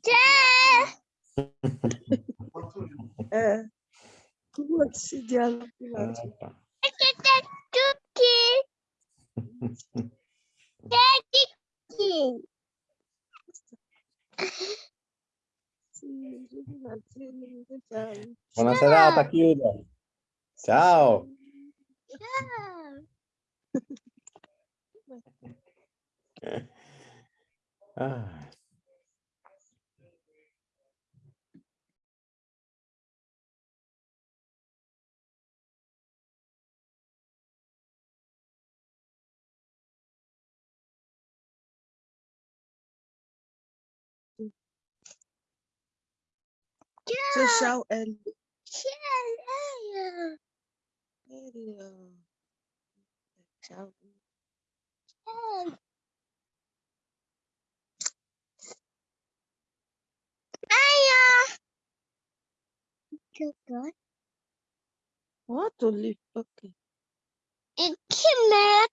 Ciao. eh, come si (laughs) dialoga? Buona serata, chiudo. Ciao. Ciao. (laughs) Ah. Ciao, ciao Ellie. Ciao. Elio. Ciao. Ciao. Aia. Good. What to live? Okay. And come back.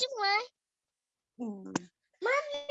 Come on. Mm. Mommy.